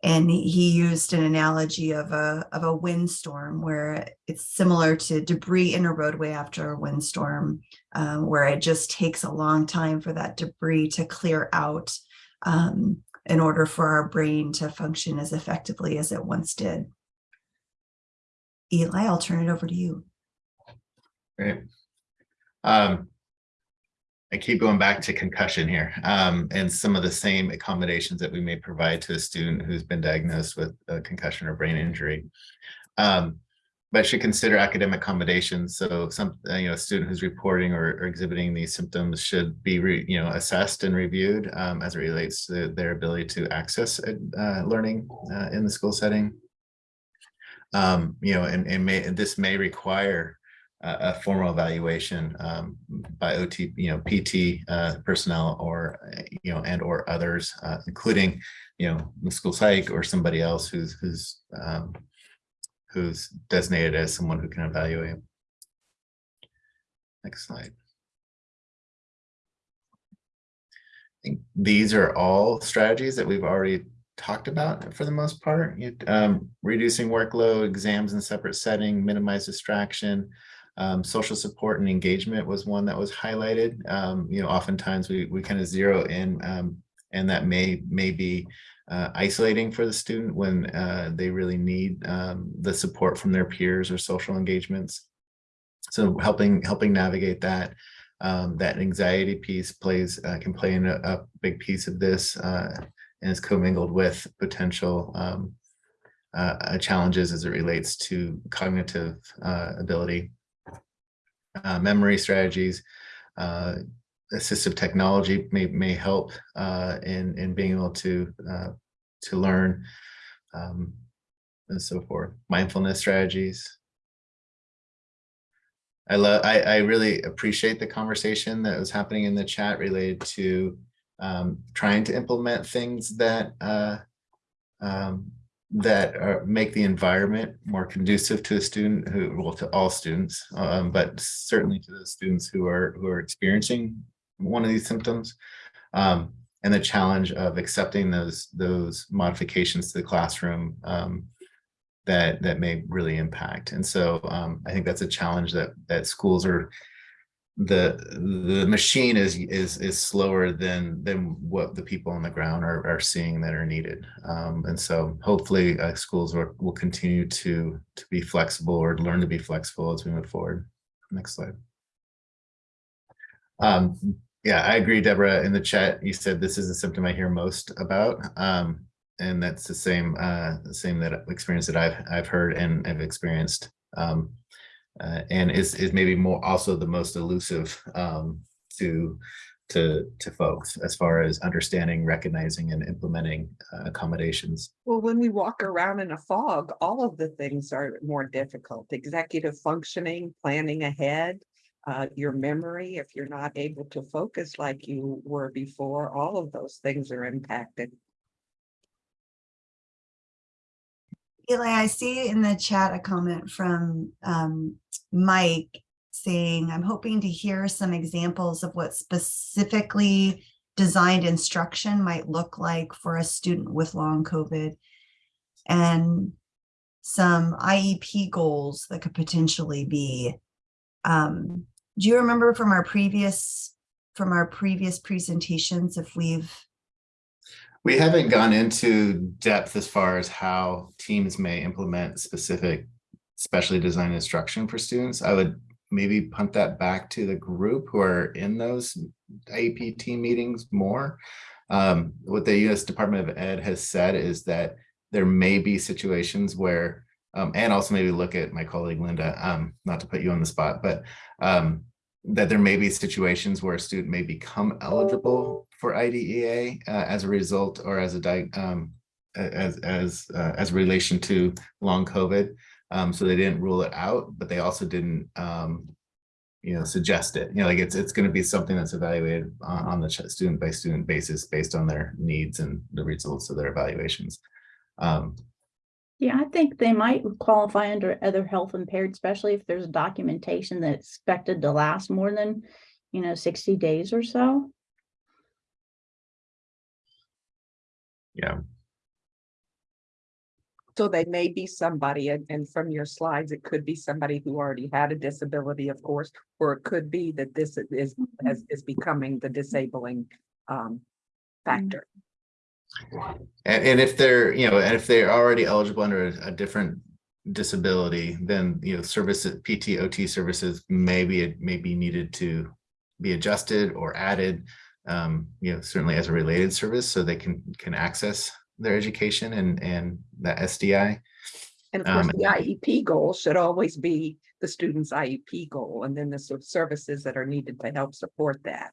and he used an analogy of a of a windstorm where it's similar to debris in a roadway after a windstorm um, where it just takes a long time for that debris to clear out um, in order for our brain to function as effectively as it once did. Eli, I'll turn it over to you. Great. Um, I keep going back to concussion here, um, and some of the same accommodations that we may provide to a student who's been diagnosed with a concussion or brain injury. Um, but should consider academic accommodations. So some, uh, you know, a student who's reporting or, or exhibiting these symptoms should be, re, you know, assessed and reviewed um, as it relates to their ability to access uh, learning uh, in the school setting. Um, you know, and, and may, this may require uh, a formal evaluation um, by OT, you know, PT uh, personnel or, uh, you know, and or others, uh, including, you know, the school psych or somebody else who's, who's, um, who's designated as someone who can evaluate. Next slide. I think these are all strategies that we've already talked about for the most part. Um, reducing workload, exams in separate setting, minimize distraction, um, social support and engagement was one that was highlighted. Um, you know, oftentimes we, we kind of zero in um, and that may, may be uh, isolating for the student when uh, they really need um, the support from their peers or social engagements. So helping, helping navigate that, um, that anxiety piece plays, uh, can play in a, a big piece of this uh, and is commingled with potential um, uh, challenges as it relates to cognitive uh, ability uh, memory strategies. Assistive technology may, may help uh, in, in being able to, uh, to learn um, and so forth. Mindfulness strategies. I love, I, I really appreciate the conversation that was happening in the chat related to um, trying to implement things that uh, um, that are, make the environment more conducive to a student who, well, to all students, um, but certainly to the students who are, who are experiencing one of these symptoms. Um, and the challenge of accepting those, those modifications to the classroom, um, that, that may really impact. And so, um, I think that's a challenge that, that schools are, the, the machine is, is, is slower than, than what the people on the ground are, are seeing that are needed. Um, and so hopefully, uh, schools will, will continue to, to be flexible or learn to be flexible as we move forward. Next slide. Um, yeah, I agree, Deborah, in the chat, you said this is a symptom I hear most about. Um, and that's the same, uh, same that experience that I've, I've heard and have experienced. Um, uh, and is, is maybe more also the most elusive, um, to, to, to folks as far as understanding, recognizing and implementing uh, accommodations. Well, when we walk around in a fog, all of the things are more difficult. Executive functioning, planning ahead, uh, your memory, if you're not able to focus like you were before, all of those things are impacted. Eli, I see in the chat a comment from um, Mike saying, I'm hoping to hear some examples of what specifically designed instruction might look like for a student with long COVID and some IEP goals that could potentially be. Um, do you remember from our previous from our previous presentations if we've We haven't gone into depth as far as how teams may implement specific specially designed instruction for students. I would maybe punt that back to the group who are in those team meetings more. Um, what the US Department of Ed has said is that there may be situations where, um, and also maybe look at my colleague Linda, um, not to put you on the spot, but um, that there may be situations where a student may become eligible for IDEA uh, as a result or as a um, as as uh, as relation to long COVID. Um, so they didn't rule it out, but they also didn't um, you know suggest it. You know, like it's it's going to be something that's evaluated on, on the student by student basis based on their needs and the results of their evaluations. Yeah, I think they might qualify under other health impaired, especially if there's documentation that's expected to last more than, you know, sixty days or so. yeah. So they may be somebody, and, and from your slides, it could be somebody who already had a disability, of course, or it could be that this is, as, is becoming the disabling, um, factor. And, and if they're, you know, and if they're already eligible under a, a different disability, then, you know, services, PTOT services may be, may be needed to be adjusted or added, um, you know, certainly as a related service, so they can, can access their education and, and that SDI. And of course, Um, the IEP goal should always be the student's IEP goal, and then the sort of services that are needed to help support that.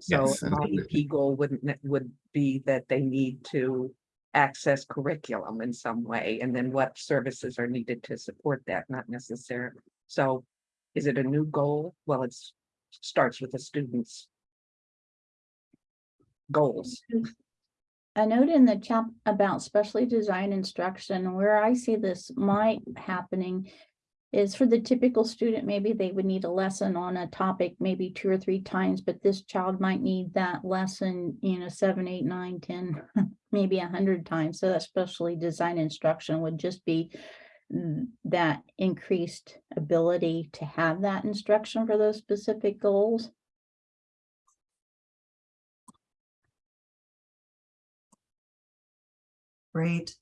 So Yes, an absolutely. IEP goal wouldn't, ne- would be that they need to access curriculum in some way, and then what services are needed to support that, not necessarily. So is it a new goal? Well, it's starts with the student's goals. A note in the chat about specially designed instruction, where I see this might happening is for the typical student, maybe they would need a lesson on a topic maybe two or three times, but this child might need that lesson, you know, seven, eight, nine, ten, maybe a hundred times. So that specially designed instruction would just be mm, that increased ability to have that instruction for those specific goals. Great.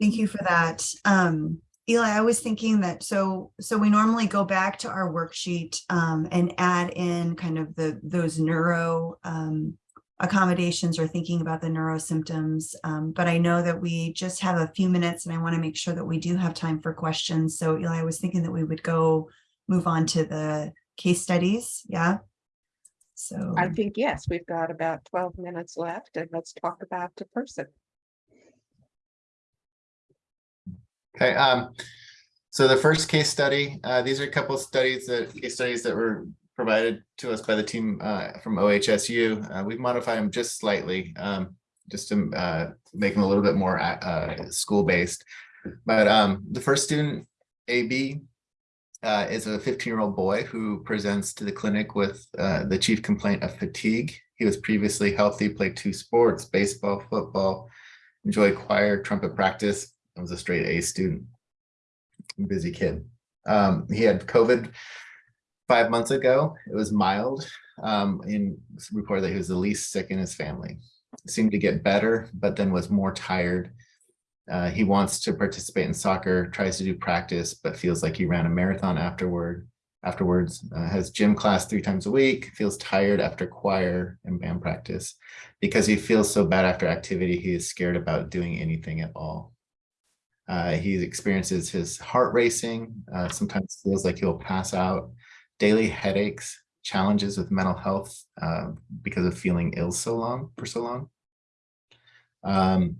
Thank you for that. Um, Eli, I was thinking that, so, so we normally go back to our worksheet um, and add in kind of the, those neuro um, accommodations or thinking about the neuro symptoms. Um, but I know that we just have a few minutes and I want to make sure that we do have time for questions. So Eli, I was thinking that we would go move on to the case studies. Yeah. So. I think, yes, we've got about twelve minutes left, and let's talk about the person. Okay, um, so the first case study, uh, these are a couple of studies that, case studies that were provided to us by the team, uh, from OHSU. Uh, we've modified them just slightly. Um, just to uh, make them a little bit more uh, school-based. But um, the first student, AB, uh, is a 15-year-old boy who presents to the clinic with uh, the chief complaint of fatigue. He was previously healthy, played two sports, baseball, football, enjoyed choir, trumpet practice, and was a straight A student. Busy kid. Um, he had COVID five months ago. It was mild. Um, reported that he was the least sick in his family. Seemed to get better, but then was more tired. Uh, he wants to participate in soccer, tries to do practice, but feels like he ran a marathon afterward. Afterwards, uh, has gym class three times a week, feels tired after choir and band practice. Because he feels so bad after activity, he is scared about doing anything at all. Uh, he experiences his heart racing, uh, sometimes feels like he'll pass out, daily headaches, challenges with mental health uh, because of feeling ill so long for so long. Um,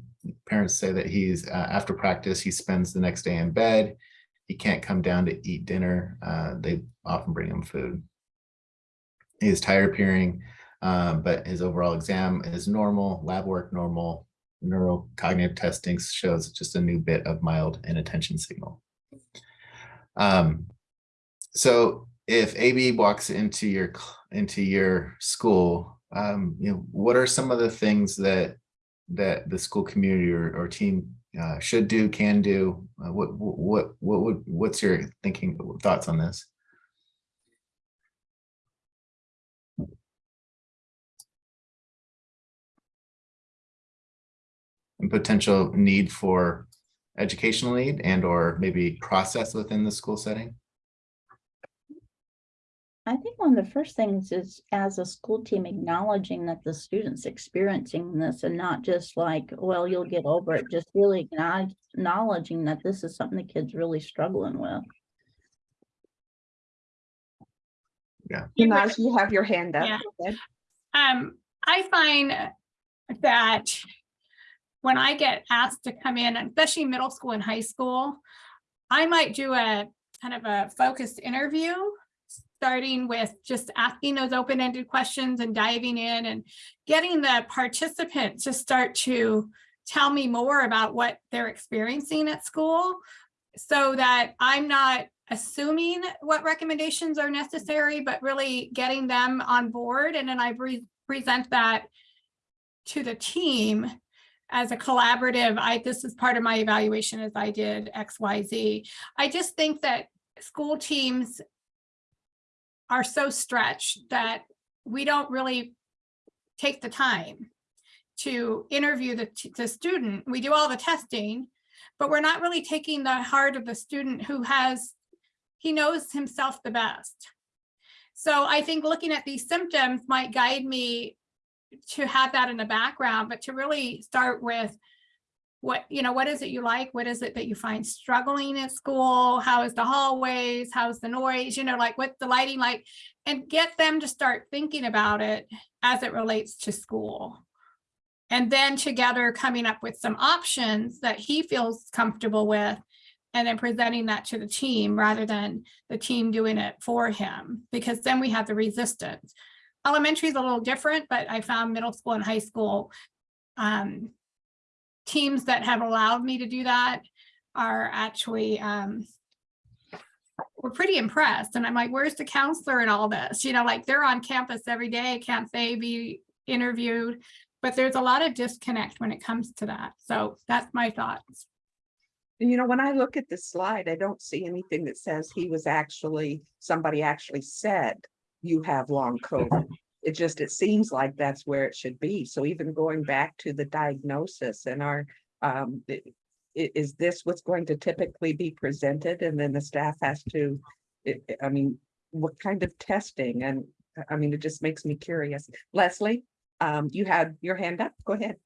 parents say that he's uh, after practice, he spends the next day in bed. He can't come down to eat dinner. Uh, they often bring him food. He is tired appearing, uh, but his overall exam is normal, lab work normal, neurocognitive testing shows just a new bit of mild inattention signal. Um, so if AB walks into your into your school, um, you know, what are some of the things that that the school community or, or team uh, should do, can do? Uh, what what what would what's your thinking thoughts on this? And potential need for educational need and or maybe process within the school setting? I think one of the first things is as a school team acknowledging that the students experiencing this and not just like, well, you'll get over it, just really acknowledging that this is something the kids really struggling with. Naz, you have your hand up. Yeah. Um, I find that when I get asked to come in, especially middle school and high school, I might do a kind of a focused interview, starting with just asking those open-ended questions and diving in and getting the participant to start to tell me more about what they're experiencing at school so that I'm not assuming what recommendations are necessary, but really getting them on board. And then I re- present that to the team as a collaborative. I, this is part of my evaluation as I did X, Y, Z. I just think that school teams are so stretched that we don't really take the time to interview the, the student. We do all the testing, but we're not really taking the heart of the student who has, he knows himself the best. So I think looking at these symptoms might guide me to have that in the background, but to really start with what, you know, what is it you like? What is it that you find struggling at school? How is the hallways? How's the noise? You know, like what the lighting like? And get them to start thinking about it as it relates to school. And then together coming up with some options that he feels comfortable with and then presenting that to the team rather than the team doing it for him, because then we have the resistance. Elementary is a little different, but I found middle school and high school um, teams that have allowed me to do that are actually um, we're pretty impressed. And I'm like, where's the counselor in all this? You know, like they're on campus every day. Can't they be interviewed? But there's a lot of disconnect when it comes to that. So that's my thoughts. You know, when I look at this slide, I don't see anything that says he was actually, somebody actually said you have long COVID. It just, it seems like that's where it should be. So even going back to the diagnosis and our, um, is this what's going to typically be presented? And then the staff has to, I mean, what kind of testing? And I mean, it just makes me curious. Leslie, um, you had your hand up. Go ahead.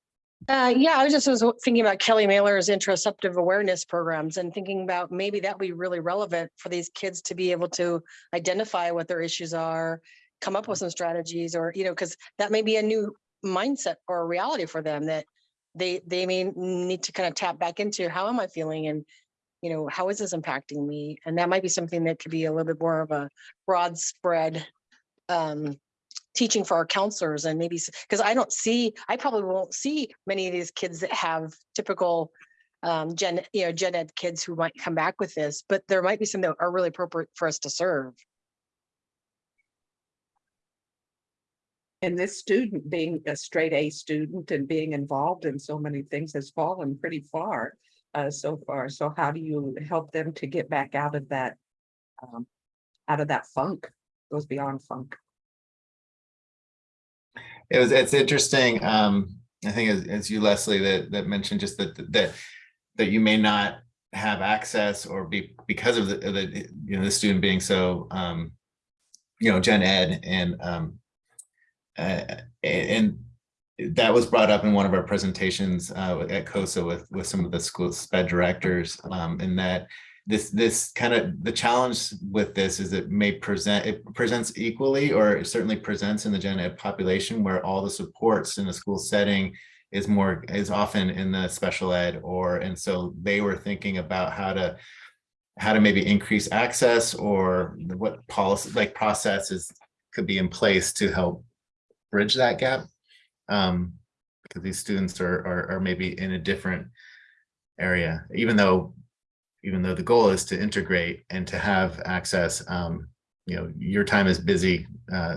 Uh, yeah, I was just was thinking about Kelly Mahler's interoceptive awareness programs and thinking about maybe that would be really relevant for these kids to be able to identify what their issues are, come up with some strategies or, you know, because that may be a new mindset or a reality for them that they, they may need to kind of tap back into, how am I feeling? And, you know, how is this impacting me? And that might be something that could be a little bit more of a broad spread um, teaching for our counselors and maybe, because I don't see, I probably won't see many of these kids that have typical um, gen, you know, gen ed kids who might come back with this, but there might be some that are really appropriate for us to serve. And this student being a straight A student and being involved in so many things has fallen pretty far uh, so far. So how do you help them to get back out of that? um, Out of that funk, goes beyond funk. It was, it's interesting, um, I think it's, it's you, Leslie, that, that mentioned just that, that, that you may not have access or be, because of the, the, you know, the student being so, um, you know, gen ed and, um, uh, and that was brought up in one of our presentations, uh, at COSA with, with some of the school sped directors, um, in that this, this kind of, the challenge with this is it may present, it presents equally, or it certainly presents in the gen ed population where all the supports in a school setting is more, is often in the special ed or, and so they were thinking about how to, how to maybe increase access or what policy, like processes could be in place to help bridge that gap. Um, because these students are, are, are maybe in a different area, even though even though the goal is to integrate and to have access, um, you know, your time is busy uh,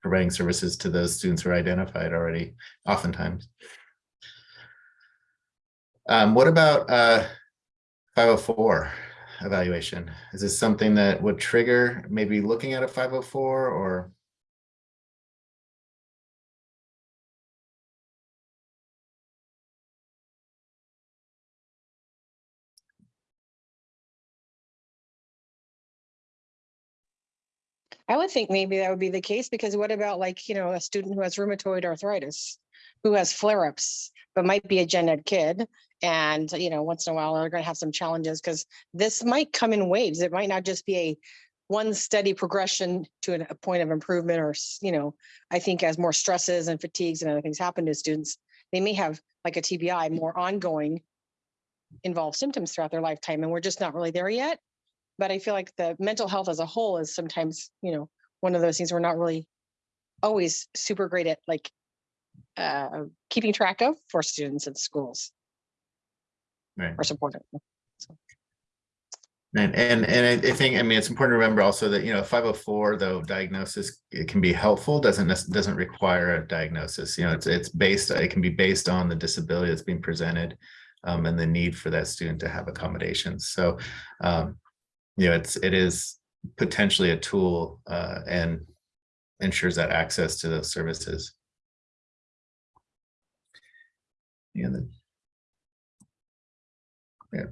providing services to those students who are identified already, oftentimes. Um, what about uh, 504 evaluation? Is this something that would trigger maybe looking at a 504 or? I would think maybe that would be the case because what about like, you know, a student who has rheumatoid arthritis, who has flare-ups, but might be a gen ed kid. And, you know, once in a while, they're gonna have some challenges because this might come in waves. It might not just be a one steady progression to a point of improvement or, you know, I think as more stresses and fatigues and other things happen to students, they may have like a TBI, more ongoing involved symptoms throughout their lifetime, and we're just not really there yet. But I feel like the mental health as a whole is sometimes, you know, one of those things we're not really always super great at like uh, keeping track of for students in schools Right. or supporting. And, and, and I- think, I mean, it's important to remember also that, you know, five oh four, though diagnosis, it can be helpful, doesn't, doesn't require a diagnosis, you know, it's, it's based, it can be based on the disability that's being presented. Um, and the need for that student to have accommodations, so, um, you know, it's, it is potentially a tool, uh, and ensures that access to those services. Yeah, yeah,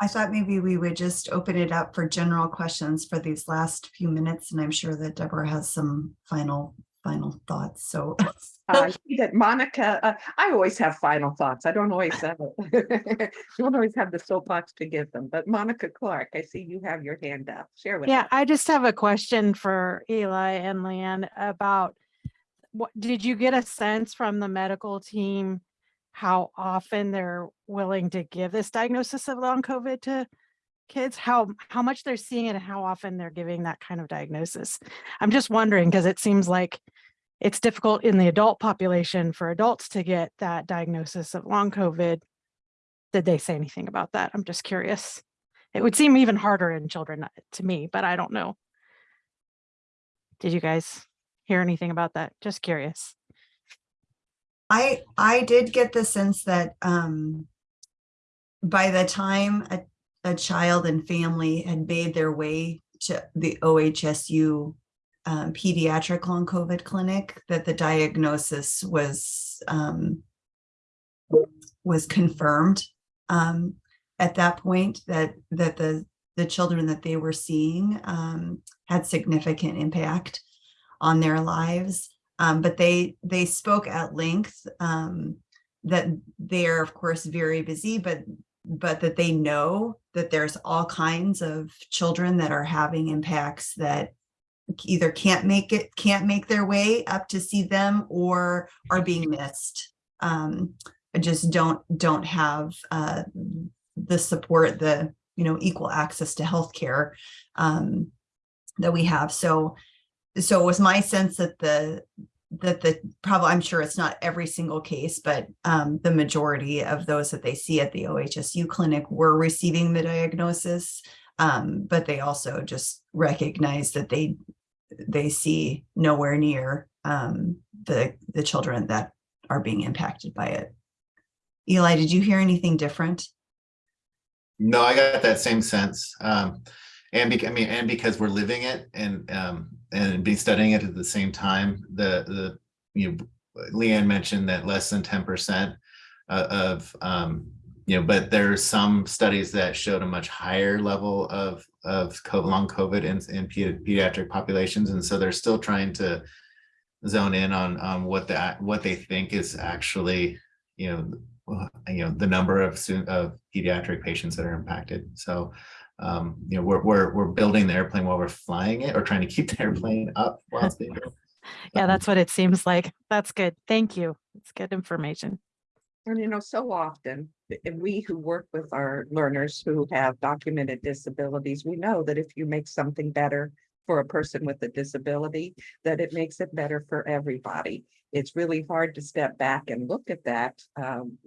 I thought maybe we would just open it up for general questions for these last few minutes, and I'm sure that Deborah has some final, final thoughts, so. Uh, I see that Monica, uh, I always have final thoughts. I don't always have it. Don't always have the soapbox to give them, but Monica Clark, I see you have your hand up. Share with me. Yeah, us. I just have a question for Eli and Leanne about what, did you get a sense from the medical team how often they're willing to give this diagnosis of long COVID to kids? How, how much they're seeing it and how often they're giving that kind of diagnosis? I'm just wondering, because it seems like it's difficult in the adult population for adults to get that diagnosis of long COVID. Did they say anything about that? I'm just curious. It would seem even harder in children uh, to me, but I don't know. Did you guys hear anything about that? Just curious. I, I did get the sense that, um, by the time a, a child and family had made their way to the OHSU um, pediatric long COVID clinic, that the diagnosis was, um, was confirmed, um, at that point, that, that the, the children that they were seeing, um, had significant impact on their lives. Um, but they, they spoke at length, um, that they're of course very busy, but, but that they know that there's all kinds of children that are having impacts that either can't make it, can't make their way up to see them or are being missed. Um, just don't, don't have, uh, the support, the, you know, equal access to healthcare, um, that we have. So, so it was my sense that the, that the, probably, I'm sure it's not every single case, but um, the majority of those that they see at the OHSU clinic were receiving the diagnosis. Um, but they also just recognize that they, they see nowhere near um, the, the children that are being impacted by it. Eli, did you hear anything different? No, I got that same sense. Um, and bec- I mean, and because we're living it and, um, and be studying it at the same time, the, the, you know, Leanne mentioned that less than ten percent uh, of, um, you know, but there's some studies that showed a much higher level of, of long COVID in, in pediatric populations. And so they're still trying to zone in on, on what that, what they think is actually, you know, you know, the number of of pediatric patients that are impacted. So, um, you know, we're, we're, we're building the airplane while we're flying it or trying to keep the airplane up while it's being built. Yeah, that's what it seems like. That's good. Thank you. It's good information. And you know, so often, we who work with our learners who have documented disabilities, we know that if you make something better for a person with a disability, that it makes it better for everybody. It's really hard to step back and look at that um,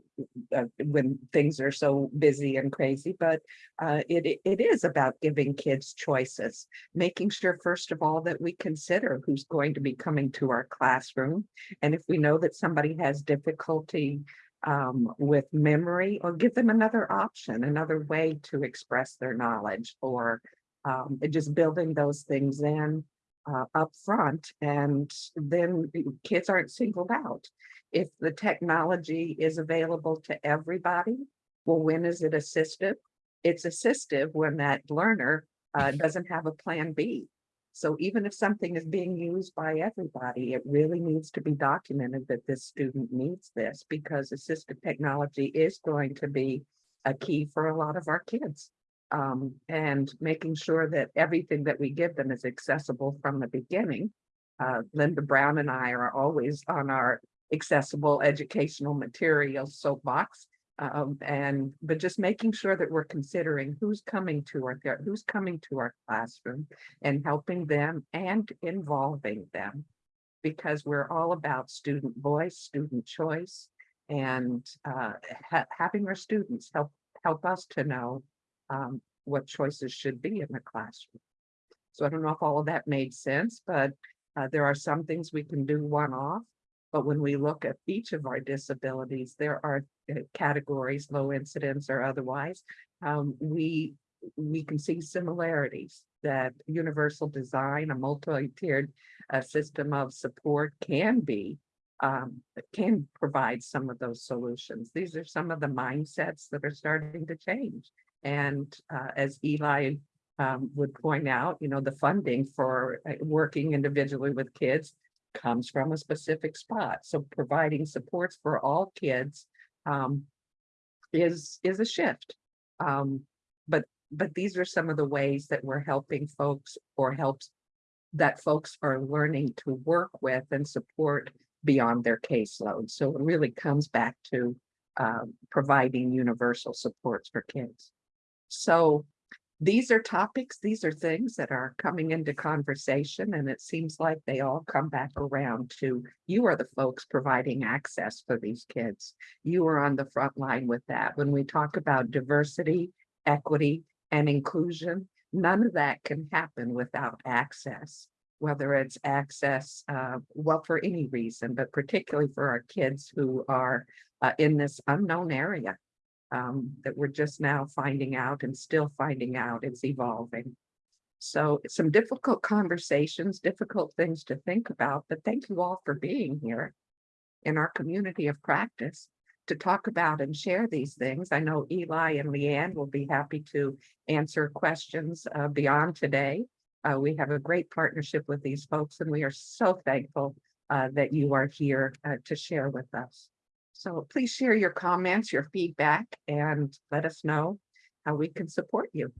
uh, when things are so busy and crazy, but uh, it, it- is about giving kids choices, making sure, first of all, that we consider who's going to be coming to our classroom. And if we know that somebody has difficulty um, with memory or give them another option, another way to express their knowledge or um, just building those things in uh, up front and then kids aren't singled out. If the technology is available to everybody, well, when is it assistive? It's assistive when that learner uh, doesn't have a plan B. So even if something is being used by everybody, it really needs to be documented that this student needs this because assistive technology is going to be a key for a lot of our kids. Um, and making sure that everything that we give them is accessible from the beginning. Uh, Linda Brown and I are always on our accessible educational materials soapbox. Um, and, but just making sure that we're considering who's coming to our, who's coming to our classroom and helping them and involving them. Because we're all about student voice, student choice, and uh, ha- having our students help, help us to know um, what choices should be in the classroom. So I don't know if all of that made sense, but uh, there are some things we can do one-off. But when we look at each of our disabilities, there are uh, categories, low incidence or otherwise. Um, we, we can see similarities that universal design, a multi-tiered uh, system of support can be um, can provide some of those solutions. These are some of the mindsets that are starting to change. And uh, as Eli um, would point out, you know, the funding for uh, working individually with kids comes from a specific spot. So providing supports for all kids um, is is a shift. Um, but but these are some of the ways that we're helping folks or helps that folks are learning to work with and support beyond their caseload. So it really comes back to um, providing universal supports for kids. So these are topics, these are things that are coming into conversation and it seems like they all come back around to you are the folks providing access for these kids. You are on the front line with that. When we talk about diversity, equity and inclusion, none of that can happen without access. Whether it's access, uh, well, for any reason, but particularly for our kids who are uh, in this unknown area um, that we're just now finding out and still finding out it's evolving. So some difficult conversations, difficult things to think about, but thank you all for being here in our community of practice to talk about and share these things. I know Eli and Leanne will be happy to answer questions uh, beyond today. Uh, we have a great partnership with these folks and we are so thankful uh, that you are here uh, to share with us. So please share your comments, your feedback, and let us know how we can support you.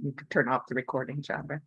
You can turn off the recording, Chandra.